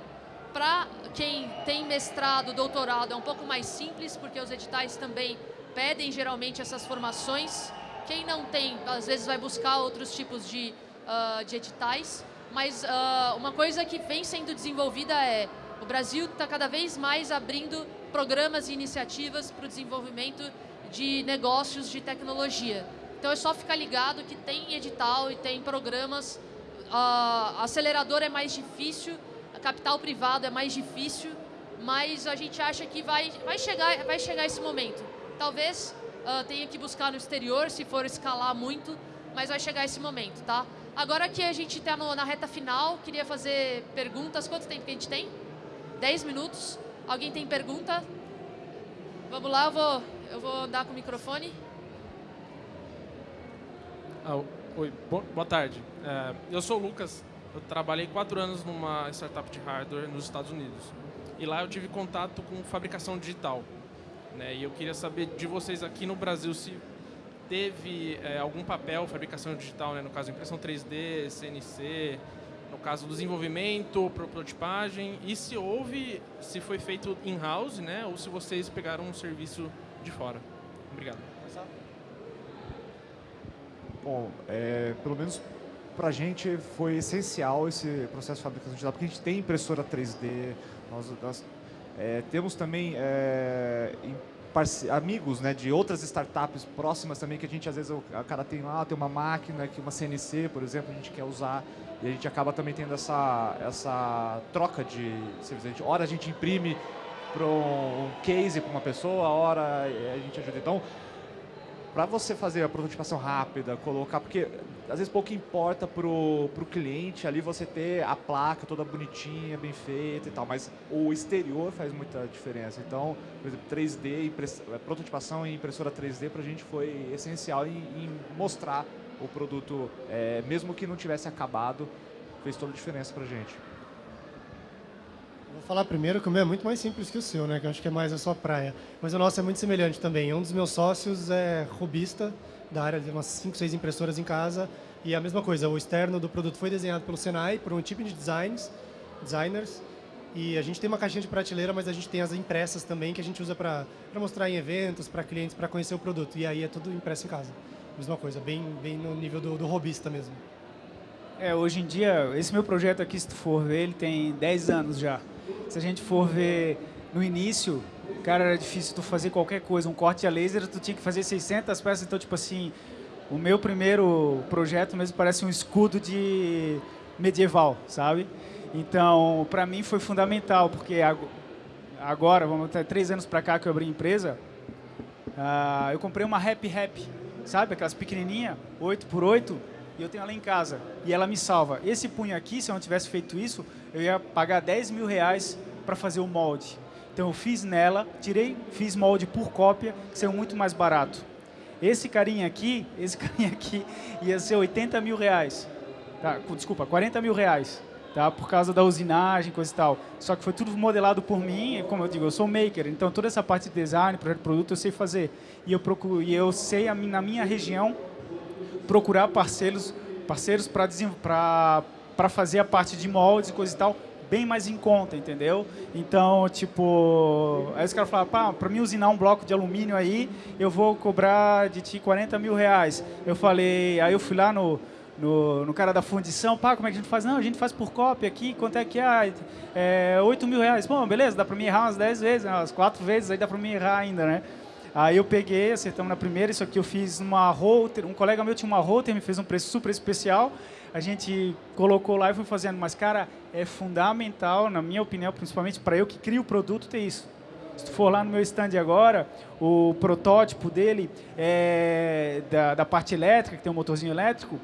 Para quem tem mestrado, doutorado, é um pouco mais simples, porque os editais também pedem geralmente essas formações. Quem não tem, às vezes vai buscar outros tipos de, uh, de editais, mas uh, uma coisa que vem sendo desenvolvida é o Brasil está cada vez mais abrindo programas e iniciativas para o desenvolvimento de negócios de tecnologia. Então é só ficar ligado que tem edital e tem programas. Uh, acelerador é mais difícil, capital privado é mais difícil, mas a gente acha que vai, vai, chegar, vai chegar esse momento. Talvez uh, tenha que buscar no exterior, se for escalar muito, mas vai chegar esse momento, tá? Agora que a gente está na reta final, queria fazer perguntas. Quanto tempo que a gente tem? 10 minutos. Alguém tem pergunta? Vamos lá, eu vou, eu vou andar com o microfone. Ah, oi, boa tarde. É, eu sou o Lucas. Eu trabalhei quatro anos numa startup de hardware nos Estados Unidos. E lá eu tive contato com fabricação digital. Né? E eu queria saber de vocês aqui no Brasil se teve é, algum papel fabricação digital, né? no caso impressão 3D, CNC, no caso do desenvolvimento, prototipagem, e se houve, se foi feito in-house, né, ou se vocês pegaram um serviço de fora. Obrigado. Bom, é, pelo menos para a gente foi essencial esse processo de fabricação digital, porque a gente tem impressora 3D, nós, nós é, temos também é, amigos né, de outras startups próximas também, que a gente às vezes, o cara tem lá, tem uma máquina, que uma CNC, por exemplo, a gente quer usar, e a gente acaba também tendo essa, essa troca de serviços. Hora a gente imprime para um case para uma pessoa, hora a gente ajuda. Então, para você fazer a prototipação rápida, colocar, porque às vezes pouco importa para o cliente ali você ter a placa toda bonitinha, bem feita e tal, mas o exterior faz muita diferença. Então, por exemplo, 3D, prototipação em impressora 3D para a gente foi essencial em, em mostrar o produto, é, mesmo que não tivesse acabado, fez toda a diferença para a gente. Vou falar primeiro que o meu é muito mais simples que o seu, né? Que eu acho que é mais a sua praia. Mas o nosso é muito semelhante também. Um dos meus sócios é robista da área de umas 5, 6 impressoras em casa. E a mesma coisa, o externo do produto foi desenhado pelo Senai, por um time de designs, designers. E a gente tem uma caixinha de prateleira, mas a gente tem as impressas também, que a gente usa para mostrar em eventos, para clientes, para conhecer o produto. E aí é tudo impresso em casa. Mesma coisa, bem, bem no nível do, do robista mesmo. É, hoje em dia, esse meu projeto aqui, se tu for ver, ele tem 10 anos já. Se a gente for ver no início, cara, era difícil tu fazer qualquer coisa. Um corte a laser, tu tinha que fazer 600 peças. Então, tipo assim, o meu primeiro projeto mesmo parece um escudo de medieval, sabe? Então, para mim foi fundamental, porque agora, vamos até três anos para cá que eu abri empresa, uh, eu comprei uma Happy Happy sabe? Aquelas pequenininhas, 8 por 8 e eu tenho ela em casa. E ela me salva. Esse punho aqui, se eu não tivesse feito isso, eu ia pagar 10 mil reais para fazer o molde. Então eu fiz nela, tirei, fiz molde por cópia, que saiu muito mais barato. Esse carinha aqui, esse carinha aqui ia ser 80 mil reais. Tá, desculpa, 40 mil reais tá? por causa da usinagem, coisa e tal. Só que foi tudo modelado por mim, como eu digo, eu sou maker, então toda essa parte de design, projeto de produto, eu sei fazer. E eu, procuro, e eu sei, na minha região, procurar parceiros parceiros para fazer a parte de moldes e coisa e tal, bem mais em conta, entendeu? Então, tipo, aí os caras falaram, pá, para mim usinar um bloco de alumínio aí, eu vou cobrar de ti 40 mil reais. Eu falei, aí eu fui lá no, no, no cara da fundição, pá, como é que a gente faz? Não, a gente faz por cópia aqui, quanto é que é? é 8 mil reais. Bom, beleza, dá para mim errar umas 10 vezes, umas 4 vezes, aí dá para mim errar ainda, né? Aí eu peguei, acertamos na primeira, isso aqui eu fiz numa router, um colega meu tinha uma router, me fez um preço super especial, a gente colocou lá e foi fazendo, mas cara, é fundamental, na minha opinião, principalmente para eu que crio o produto, ter isso. Se tu for lá no meu stand agora, o protótipo dele é da, da parte elétrica, que tem um motorzinho elétrico,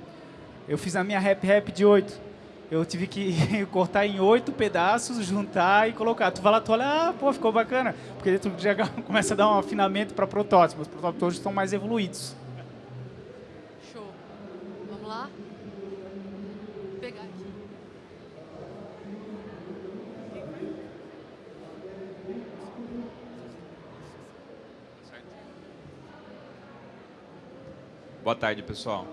eu fiz a minha Rap Rap de 8. Eu tive que cortar em oito pedaços, juntar e colocar. Tu vai lá, tu olha, ah, pô, ficou bacana. Porque tu já começa a dar um afinamento para protótipos. Os protótipos hoje estão mais evoluídos. Show. Vamos lá? Vou pegar aqui. Boa tarde, pessoal.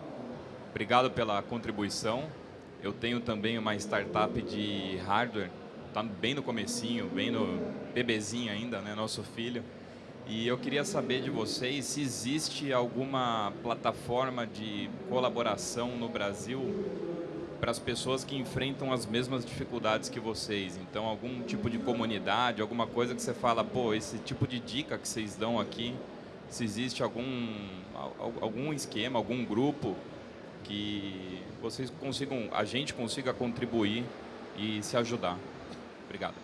Obrigado pela contribuição. Eu tenho também uma startup de hardware, está bem no comecinho, bem no bebezinho ainda, né, nosso filho. E eu queria saber de vocês se existe alguma plataforma de colaboração no Brasil para as pessoas que enfrentam as mesmas dificuldades que vocês. Então, algum tipo de comunidade, alguma coisa que você fala, pô, esse tipo de dica que vocês dão aqui, se existe algum, algum esquema, algum grupo que vocês consigam, a gente consiga contribuir e se ajudar. Obrigado.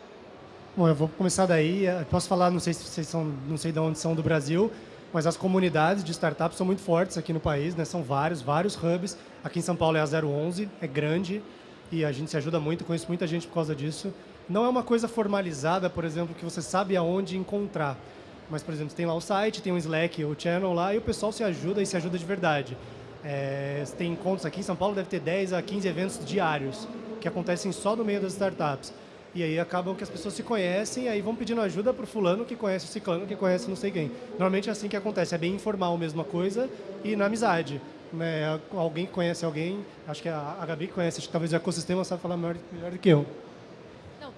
Bom, eu vou começar daí. Eu posso falar, não sei se vocês são, não sei de onde são do Brasil, mas as comunidades de startups são muito fortes aqui no país, né? São vários, vários hubs. Aqui em São Paulo é a 011, é grande e a gente se ajuda muito, conheço muita gente por causa disso. Não é uma coisa formalizada, por exemplo, que você sabe aonde encontrar. Mas, por exemplo, tem lá o site, tem um Slack, o channel lá, e o pessoal se ajuda e se ajuda de verdade. É, tem encontros aqui em São Paulo, deve ter 10 a 15 eventos diários, que acontecem só no meio das startups. E aí acabam que as pessoas se conhecem e aí vão pedindo ajuda para o fulano que conhece o ciclano que conhece não sei quem. Normalmente é assim que acontece, é bem informal mesma coisa e na amizade. Né? Alguém conhece alguém, acho que a, a Gabi conhece, acho que talvez o ecossistema sabe falar melhor, melhor do que eu.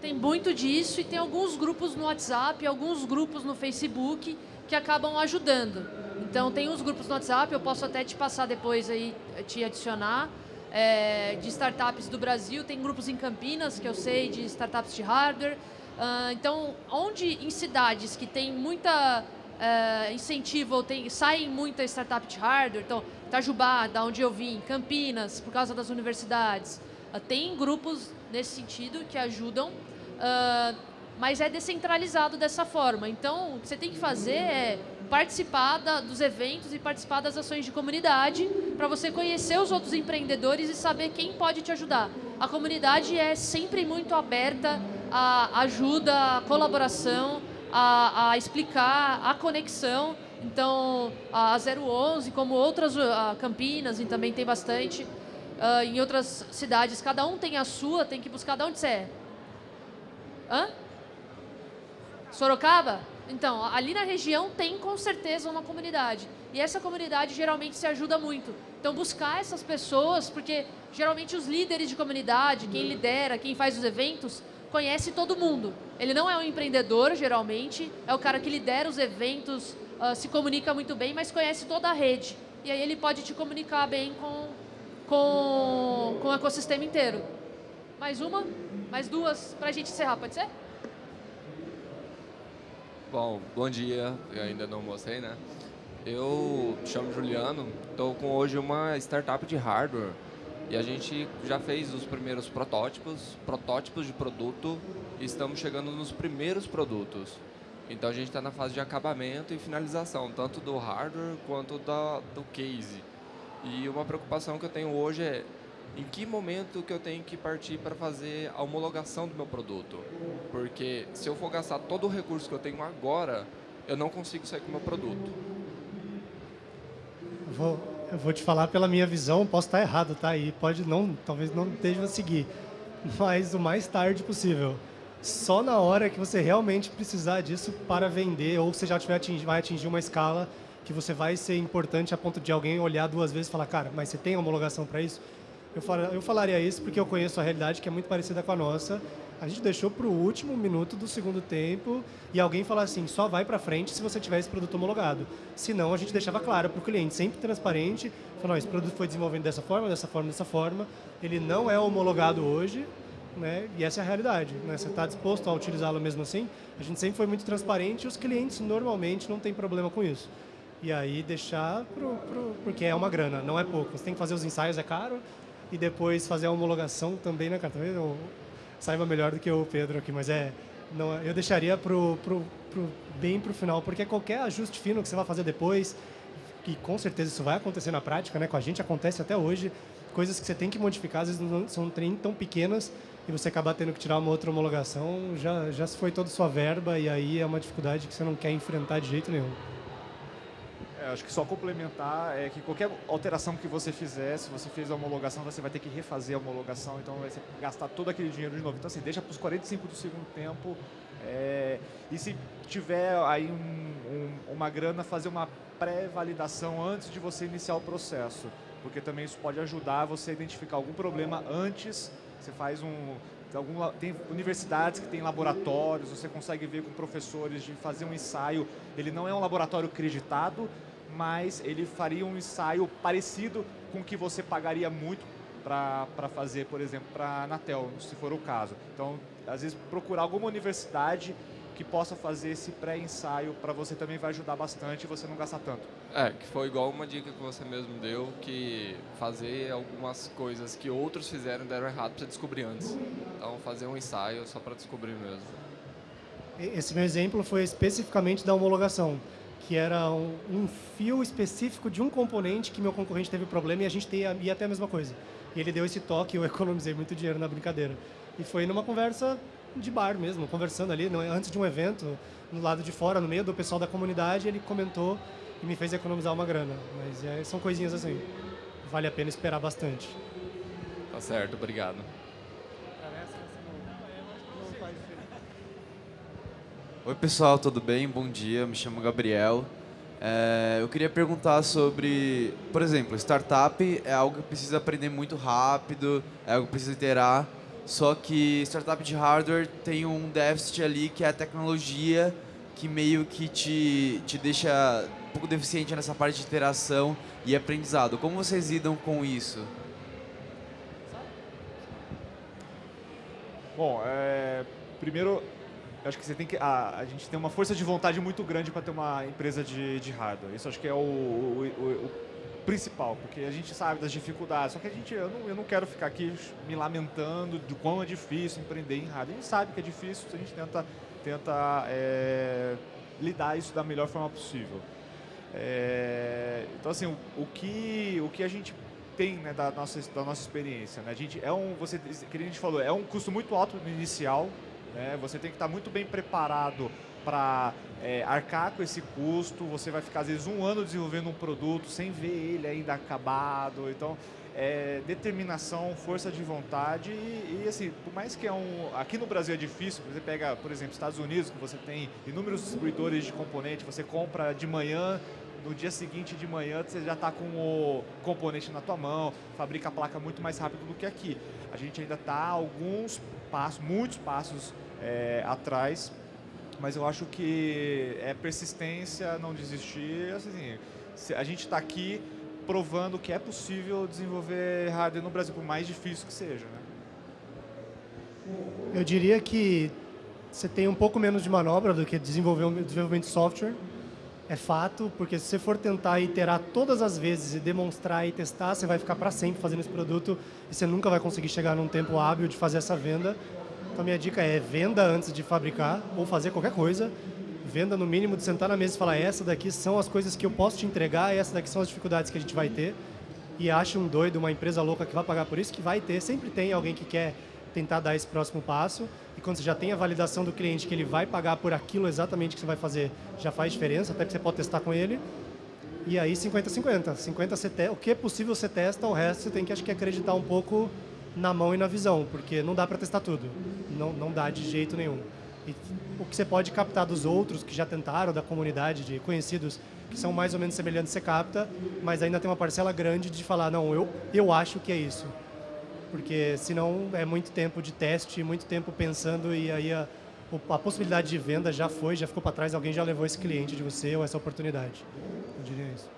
Tem muito disso e tem alguns grupos no WhatsApp, alguns grupos no Facebook que acabam ajudando. Então tem uns grupos no WhatsApp, eu posso até te passar depois aí, te adicionar, é, de startups do Brasil. Tem grupos em Campinas, que eu sei, de startups de hardware. Uh, então, onde em cidades que tem muita uh, incentivo, tem, saem muita startup de hardware, então Itajubá, da onde eu vim, Campinas, por causa das universidades, uh, tem grupos nesse sentido que ajudam, mas é descentralizado dessa forma. Então, o que você tem que fazer é participar da, dos eventos e participar das ações de comunidade para você conhecer os outros empreendedores e saber quem pode te ajudar. A comunidade é sempre muito aberta à ajuda, à colaboração, a, a explicar a conexão. Então, a 011, como outras, a Campinas, e também tem bastante, uh, em outras cidades, cada um tem a sua, tem que buscar de onde você é. Hã? Sorocaba? Então, ali na região tem com certeza uma comunidade. E essa comunidade geralmente se ajuda muito. Então, buscar essas pessoas, porque geralmente os líderes de comunidade, quem lidera, quem faz os eventos, conhece todo mundo. Ele não é um empreendedor, geralmente, é o cara que lidera os eventos, uh, se comunica muito bem, mas conhece toda a rede. E aí ele pode te comunicar bem com, com, com o ecossistema inteiro. Mais uma? Mais duas para a gente encerrar, pode ser? Bom, bom dia. Eu ainda não mostrei, né? Eu chamo Juliano, estou com hoje uma startup de hardware e a gente já fez os primeiros protótipos, protótipos de produto e estamos chegando nos primeiros produtos. Então a gente está na fase de acabamento e finalização, tanto do hardware quanto da, do case. E uma preocupação que eu tenho hoje é em que momento que eu tenho que partir para fazer a homologação do meu produto. Porque se eu for gastar todo o recurso que eu tenho agora, eu não consigo sair com o meu produto. Eu vou, eu vou te falar pela minha visão, posso estar errado, tá? E pode não, talvez não esteja a seguir, mas o mais tarde possível. Só na hora que você realmente precisar disso para vender, ou você já tiver atingir, vai atingir uma escala que você vai ser importante a ponto de alguém olhar duas vezes e falar, cara, mas você tem homologação para isso? Eu, fal, eu falaria isso porque eu conheço a realidade que é muito parecida com a nossa. A gente deixou para o último minuto do segundo tempo e alguém falar assim, só vai para frente se você tiver esse produto homologado. Senão, a gente deixava claro para o cliente, sempre transparente, falou, esse produto foi desenvolvido dessa forma, dessa forma, dessa forma, ele não é homologado hoje, né? E essa é a realidade. Né? Você está disposto a utilizá-lo mesmo assim? A gente sempre foi muito transparente e os clientes normalmente não têm problema com isso. E aí deixar pro, pro, porque é uma grana, não é pouco. Você tem que fazer os ensaios, é caro, e depois fazer a homologação também, cara? Talvez eu saiba melhor do que o Pedro aqui, mas é, não, eu deixaria pro, pro, pro, bem para o final, porque qualquer ajuste fino que você vai fazer depois, e com certeza isso vai acontecer na prática, né? com a gente acontece até hoje, coisas que você tem que modificar, às vezes não são tão pequenas e você acaba tendo que tirar uma outra homologação, já, já se foi toda sua verba e aí é uma dificuldade que você não quer enfrentar de jeito nenhum. É, acho que só complementar é que qualquer alteração que você fizer, se você fez a homologação, você vai ter que refazer a homologação, então vai gastar todo aquele dinheiro de novo. Então, assim, deixa para os 45 do segundo tempo. É, e se tiver aí um, um, uma grana, fazer uma pré-validação antes de você iniciar o processo. Porque também isso pode ajudar você a identificar algum problema antes. Você faz um, Algum, tem universidades que têm laboratórios, você consegue ver com professores de fazer um ensaio. Ele não é um laboratório acreditado, mas ele faria um ensaio parecido com o que você pagaria muito para fazer, por exemplo, para a Anatel, se for o caso. Então, às vezes, procurar alguma universidade que possa fazer esse pré-ensaio para você também vai ajudar bastante e você não gastar tanto. É, que foi igual uma dica que você mesmo deu, que fazer algumas coisas que outros fizeram deram errado para você descobrir antes. Então, fazer um ensaio só para descobrir mesmo. Esse meu exemplo foi especificamente da homologação que era um, um, fio específico de um componente que meu concorrente teve problema e a gente ia, ia até a mesma coisa. E ele deu esse toque e eu economizei muito dinheiro na brincadeira. E foi numa conversa de bar mesmo, conversando ali, antes de um evento, no lado de fora, no meio do pessoal da comunidade, ele comentou e me fez economizar uma grana. Mas é, são coisinhas assim, vale a pena esperar bastante. Tá certo, obrigado. Oi pessoal, tudo bem? Bom dia, me chamo Gabriel. É, eu queria perguntar sobre, por exemplo, startup é algo que precisa aprender muito rápido, é algo que precisa iterar, só que startup de hardware tem um déficit ali que é a tecnologia que meio que te, te deixa um pouco deficiente nessa parte de interação e aprendizado. Como vocês lidam com isso? Bom, é, primeiro eu acho que você tem que a, a gente tem uma força de vontade muito grande para ter uma empresa de, de hardware. Isso acho que é o, o, o, o, principal, porque a gente sabe das dificuldades. Só que a gente eu não, eu não quero ficar aqui me lamentando de quão é difícil empreender em hardware. A gente sabe que é difícil, a gente tenta tenta é, lidar isso da melhor forma possível. É, então assim, o, que o que a gente tem né, da nossa da nossa experiência, né? A gente é um você que a gente falou é um custo muito alto no inicial né? Você tem que estar muito bem preparado para é, arcar com esse custo. Você vai ficar, às vezes, um ano desenvolvendo um produto sem ver ele ainda acabado. Então, é, determinação, força de vontade e, e, assim, por mais que é um... Aqui no Brasil é difícil, você pega, por exemplo, Estados Unidos, que você tem inúmeros distribuidores de componente, você compra de manhã, no dia seguinte de manhã você já está com o componente na tua mão, fabrica a placa muito mais rápido do que aqui. A gente ainda está alguns passos, muitos passos é, atrás, mas eu acho que é persistência, não desistir. Assim, a gente está aqui provando que é possível desenvolver hardware no Brasil, por mais difícil que seja. Né? Eu diria que você tem um pouco menos de manobra do que desenvolver um desenvolvimento de software. É fato, porque se você for tentar iterar todas as vezes e demonstrar e testar, você vai ficar para sempre fazendo esse produto e você nunca vai conseguir chegar num tempo hábil de fazer essa venda. Então, minha dica é venda antes de fabricar ou fazer qualquer coisa. Venda no mínimo de sentar na mesa e falar essa daqui são as coisas que eu posso te entregar, essa daqui são as dificuldades que a gente vai ter. E acha um doido, uma empresa louca que vai pagar por isso, que vai ter. Sempre tem alguém que quer tentar dar esse próximo passo. E quando você já tem a validação do cliente que ele vai pagar por aquilo exatamente que você vai fazer, já faz diferença, até que você pode testar com ele. E aí 50-50. 50 o que é possível você testa, o resto você tem que acho que acreditar um pouco na mão e na visão, porque não dá para testar tudo. Não, não dá de jeito nenhum. E o que você pode captar dos outros que já tentaram, da comunidade, de conhecidos que são mais ou menos semelhantes, você capta, mas ainda tem uma parcela grande de falar, não, eu, eu acho que é isso. Porque senão é muito tempo de teste, muito tempo pensando e aí a, a possibilidade de venda já foi, já ficou para trás, alguém já levou esse cliente de você ou essa oportunidade. Eu diria isso.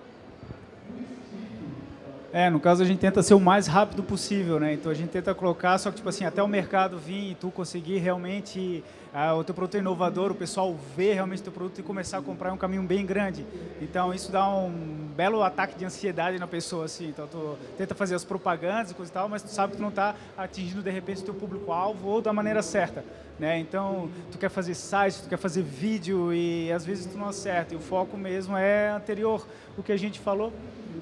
É, no caso a gente tenta ser o mais rápido possível, né? Então a gente tenta colocar, só que tipo assim, até o mercado vir e tu conseguir realmente ah, o teu produto é inovador, o pessoal ver realmente o teu produto e começar a comprar é um caminho bem grande. Então isso dá um belo ataque de ansiedade na pessoa, assim. Então tu tenta fazer as propagandas e coisa e tal, mas tu sabe que tu não está atingindo de repente o teu público-alvo ou da maneira certa, né? Então tu quer fazer site, tu quer fazer vídeo e às vezes tu não acerta. E o foco mesmo é anterior, o que a gente falou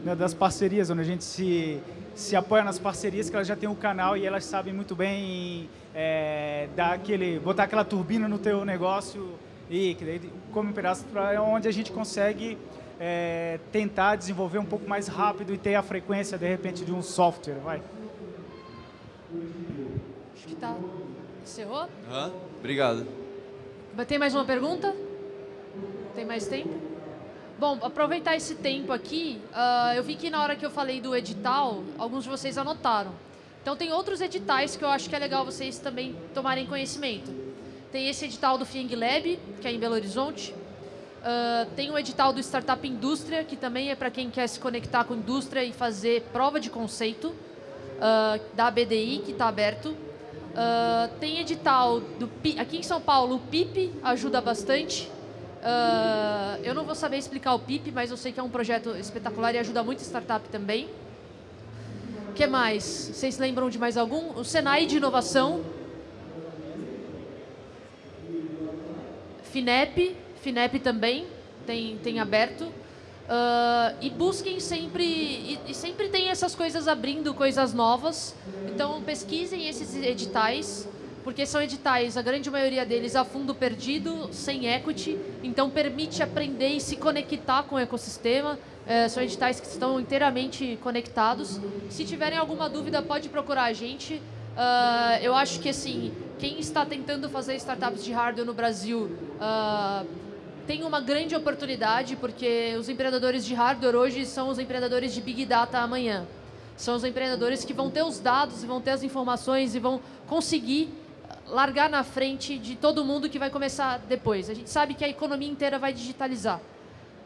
né, das parcerias, onde a gente se, se apoia nas parcerias, que elas já têm o um canal e elas sabem muito bem é, dar aquele, botar aquela turbina no teu negócio e que daí come um pedaço para onde a gente consegue é, tentar desenvolver um pouco mais rápido e ter a frequência, de repente, de um software, vai. Acho que tá. Encerrou? Uhum. Obrigado. Tem mais uma pergunta? Tem mais tempo? Bom, aproveitar esse tempo aqui, uh, eu vi que na hora que eu falei do edital, alguns de vocês anotaram. Então tem outros editais que eu acho que é legal vocês também tomarem conhecimento. Tem esse edital do Fieng Lab, que é em Belo Horizonte. Uh, tem o edital do Startup Indústria, que também é para quem quer se conectar com a indústria e fazer prova de conceito, uh, da BDI, que está aberto. Uh, tem edital do aqui em São Paulo, o PIP ajuda bastante. Uh, eu não vou saber explicar o PIP, mas eu sei que é um projeto espetacular e ajuda muito startup também. O que mais? Vocês lembram de mais algum? O Senai de Inovação. FINEP, FINEP também tem, tem aberto. Uh, e busquem sempre, e, e sempre tem essas coisas abrindo, coisas novas. Então pesquisem esses editais porque são editais, a grande maioria deles a fundo perdido, sem equity, então permite aprender e se conectar com o ecossistema. É, são editais que estão inteiramente conectados. Se tiverem alguma dúvida, pode procurar a gente. Uh, eu acho que assim, quem está tentando fazer startups de hardware no Brasil uh, tem uma grande oportunidade, porque os empreendedores de hardware hoje são os empreendedores de Big Data amanhã. São os empreendedores que vão ter os dados, e vão ter as informações e vão conseguir largar na frente de todo mundo que vai começar depois. A gente sabe que a economia inteira vai digitalizar.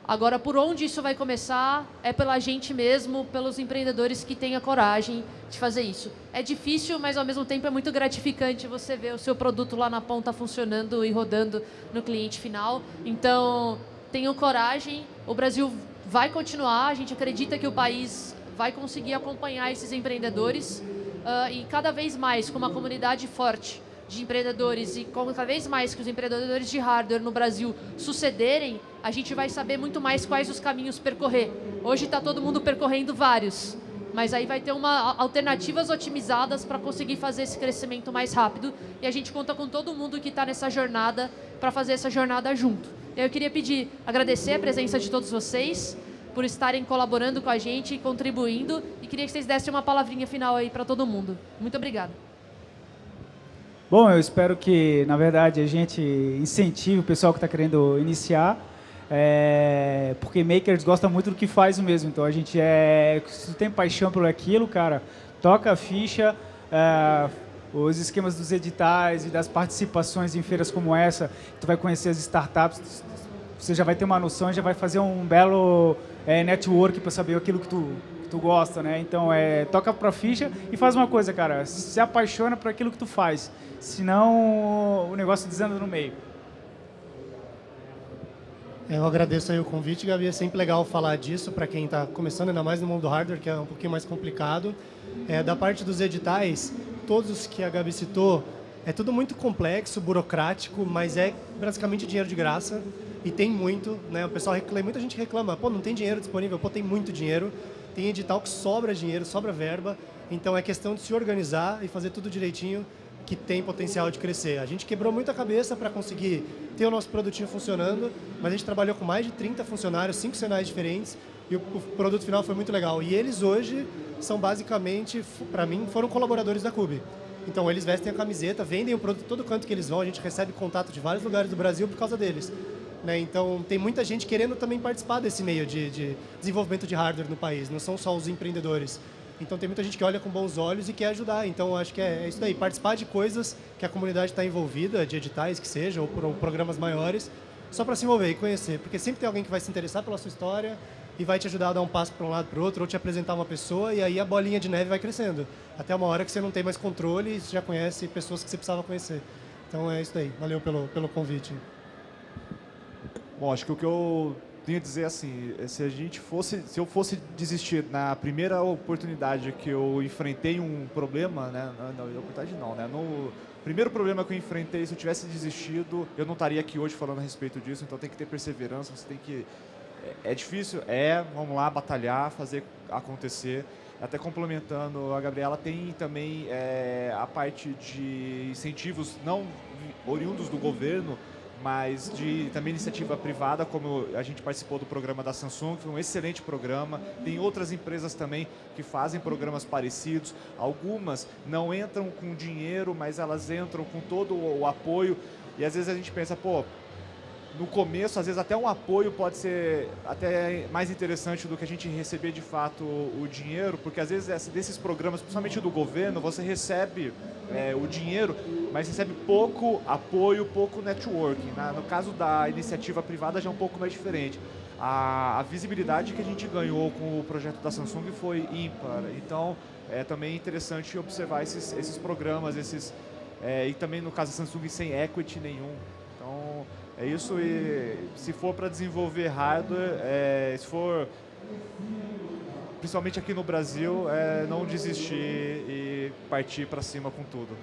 Agora, por onde isso vai começar é pela gente mesmo, pelos empreendedores que têm a coragem de fazer isso. É difícil, mas ao mesmo tempo é muito gratificante você ver o seu produto lá na ponta funcionando e rodando no cliente final. Então, tenham coragem. O Brasil vai continuar. A gente acredita que o país vai conseguir acompanhar esses empreendedores uh, e cada vez mais com uma comunidade forte de empreendedores e cada vez mais que os empreendedores de hardware no Brasil sucederem, a gente vai saber muito mais quais os caminhos percorrer. Hoje está todo mundo percorrendo vários, mas aí vai ter uma, alternativas otimizadas para conseguir fazer esse crescimento mais rápido e a gente conta com todo mundo que está nessa jornada para fazer essa jornada junto. Eu queria pedir, agradecer a presença de todos vocês por estarem colaborando com a gente e contribuindo e queria que vocês dessem uma palavrinha final aí para todo mundo. Muito obrigada. Bom, eu espero que, na verdade, a gente incentive o pessoal que está querendo iniciar, é, porque makers gostam muito do que faz mesmo. Então, a gente é, se tem paixão por aquilo, cara, toca a ficha, é, os esquemas dos editais e das participações em feiras como essa, tu vai conhecer as startups, você já vai ter uma noção, já vai fazer um belo é, network para saber aquilo que tu tu gosta, né? Então, é, toca pra ficha e faz uma coisa, cara, se apaixona por aquilo que tu faz, senão o negócio desanda no meio. Eu agradeço aí o convite, Gabi. É sempre legal falar disso para quem está começando, ainda mais no mundo do hardware, que é um pouquinho mais complicado. É, da parte dos editais, todos que a Gabi citou, é tudo muito complexo, burocrático, mas é basicamente dinheiro de graça. E tem muito, né? O pessoal reclama, muita gente reclama, pô, não tem dinheiro disponível, pô, tem muito dinheiro. Tem edital que sobra dinheiro, sobra verba, então é questão de se organizar e fazer tudo direitinho que tem potencial de crescer. A gente quebrou muita cabeça para conseguir ter o nosso produtinho funcionando, mas a gente trabalhou com mais de 30 funcionários, cinco cenários diferentes, e o, produto final foi muito legal. E eles hoje são basicamente, para mim, foram colaboradores da Cube. Então eles vestem a camiseta, vendem o produto todo canto que eles vão, a gente recebe contato de vários lugares do Brasil por causa deles. Né? Então, tem muita gente querendo também participar desse meio de, de, desenvolvimento de hardware no país, não são só os empreendedores. Então, tem muita gente que olha com bons olhos e quer ajudar. Então, acho que é, é isso daí, participar de coisas que a comunidade está envolvida, de editais que sejam, ou, ou programas maiores, só para se envolver e conhecer. Porque sempre tem alguém que vai se interessar pela sua história, e vai te ajudar a dar um passo para um lado para o outro, ou te apresentar uma pessoa, e aí a bolinha de neve vai crescendo. Até uma hora que você não tem mais controle e já conhece pessoas que você precisava conhecer. Então é isso daí. Valeu pelo, pelo convite. Bom, acho que o que eu tenho a dizer assim, é se a gente fosse, se eu fosse desistir na primeira oportunidade que eu enfrentei um problema, né, não oportunidade não, né, no primeiro problema que eu enfrentei, se eu tivesse desistido, eu não estaria aqui hoje falando a respeito disso, então tem que ter perseverança, você tem que é, é difícil, é, vamos lá batalhar, fazer acontecer. Até complementando, a Gabriela tem também é, a parte de incentivos não oriundos do governo, mas de também iniciativa privada, como a gente participou do programa da Samsung, foi um excelente programa. Tem outras empresas também que fazem programas parecidos. Algumas não entram com dinheiro, mas elas entram com todo o apoio. E às vezes a gente pensa, pô, no começo, às vezes até um apoio pode ser até mais interessante do que a gente receber de fato o dinheiro, porque às vezes desses programas, principalmente do governo, você recebe é, o dinheiro, mas recebe pouco apoio, pouco networking. Né? No caso da iniciativa privada já é um pouco mais diferente. A, a visibilidade que a gente ganhou com o projeto da Samsung foi ímpar, então é também interessante observar esses, esses programas, esses, é, e também no caso da Samsung sem equity nenhum. Então, é isso e se for para desenvolver hardware, é, se for principalmente aqui no Brasil, é não desistir e partir para cima com tudo.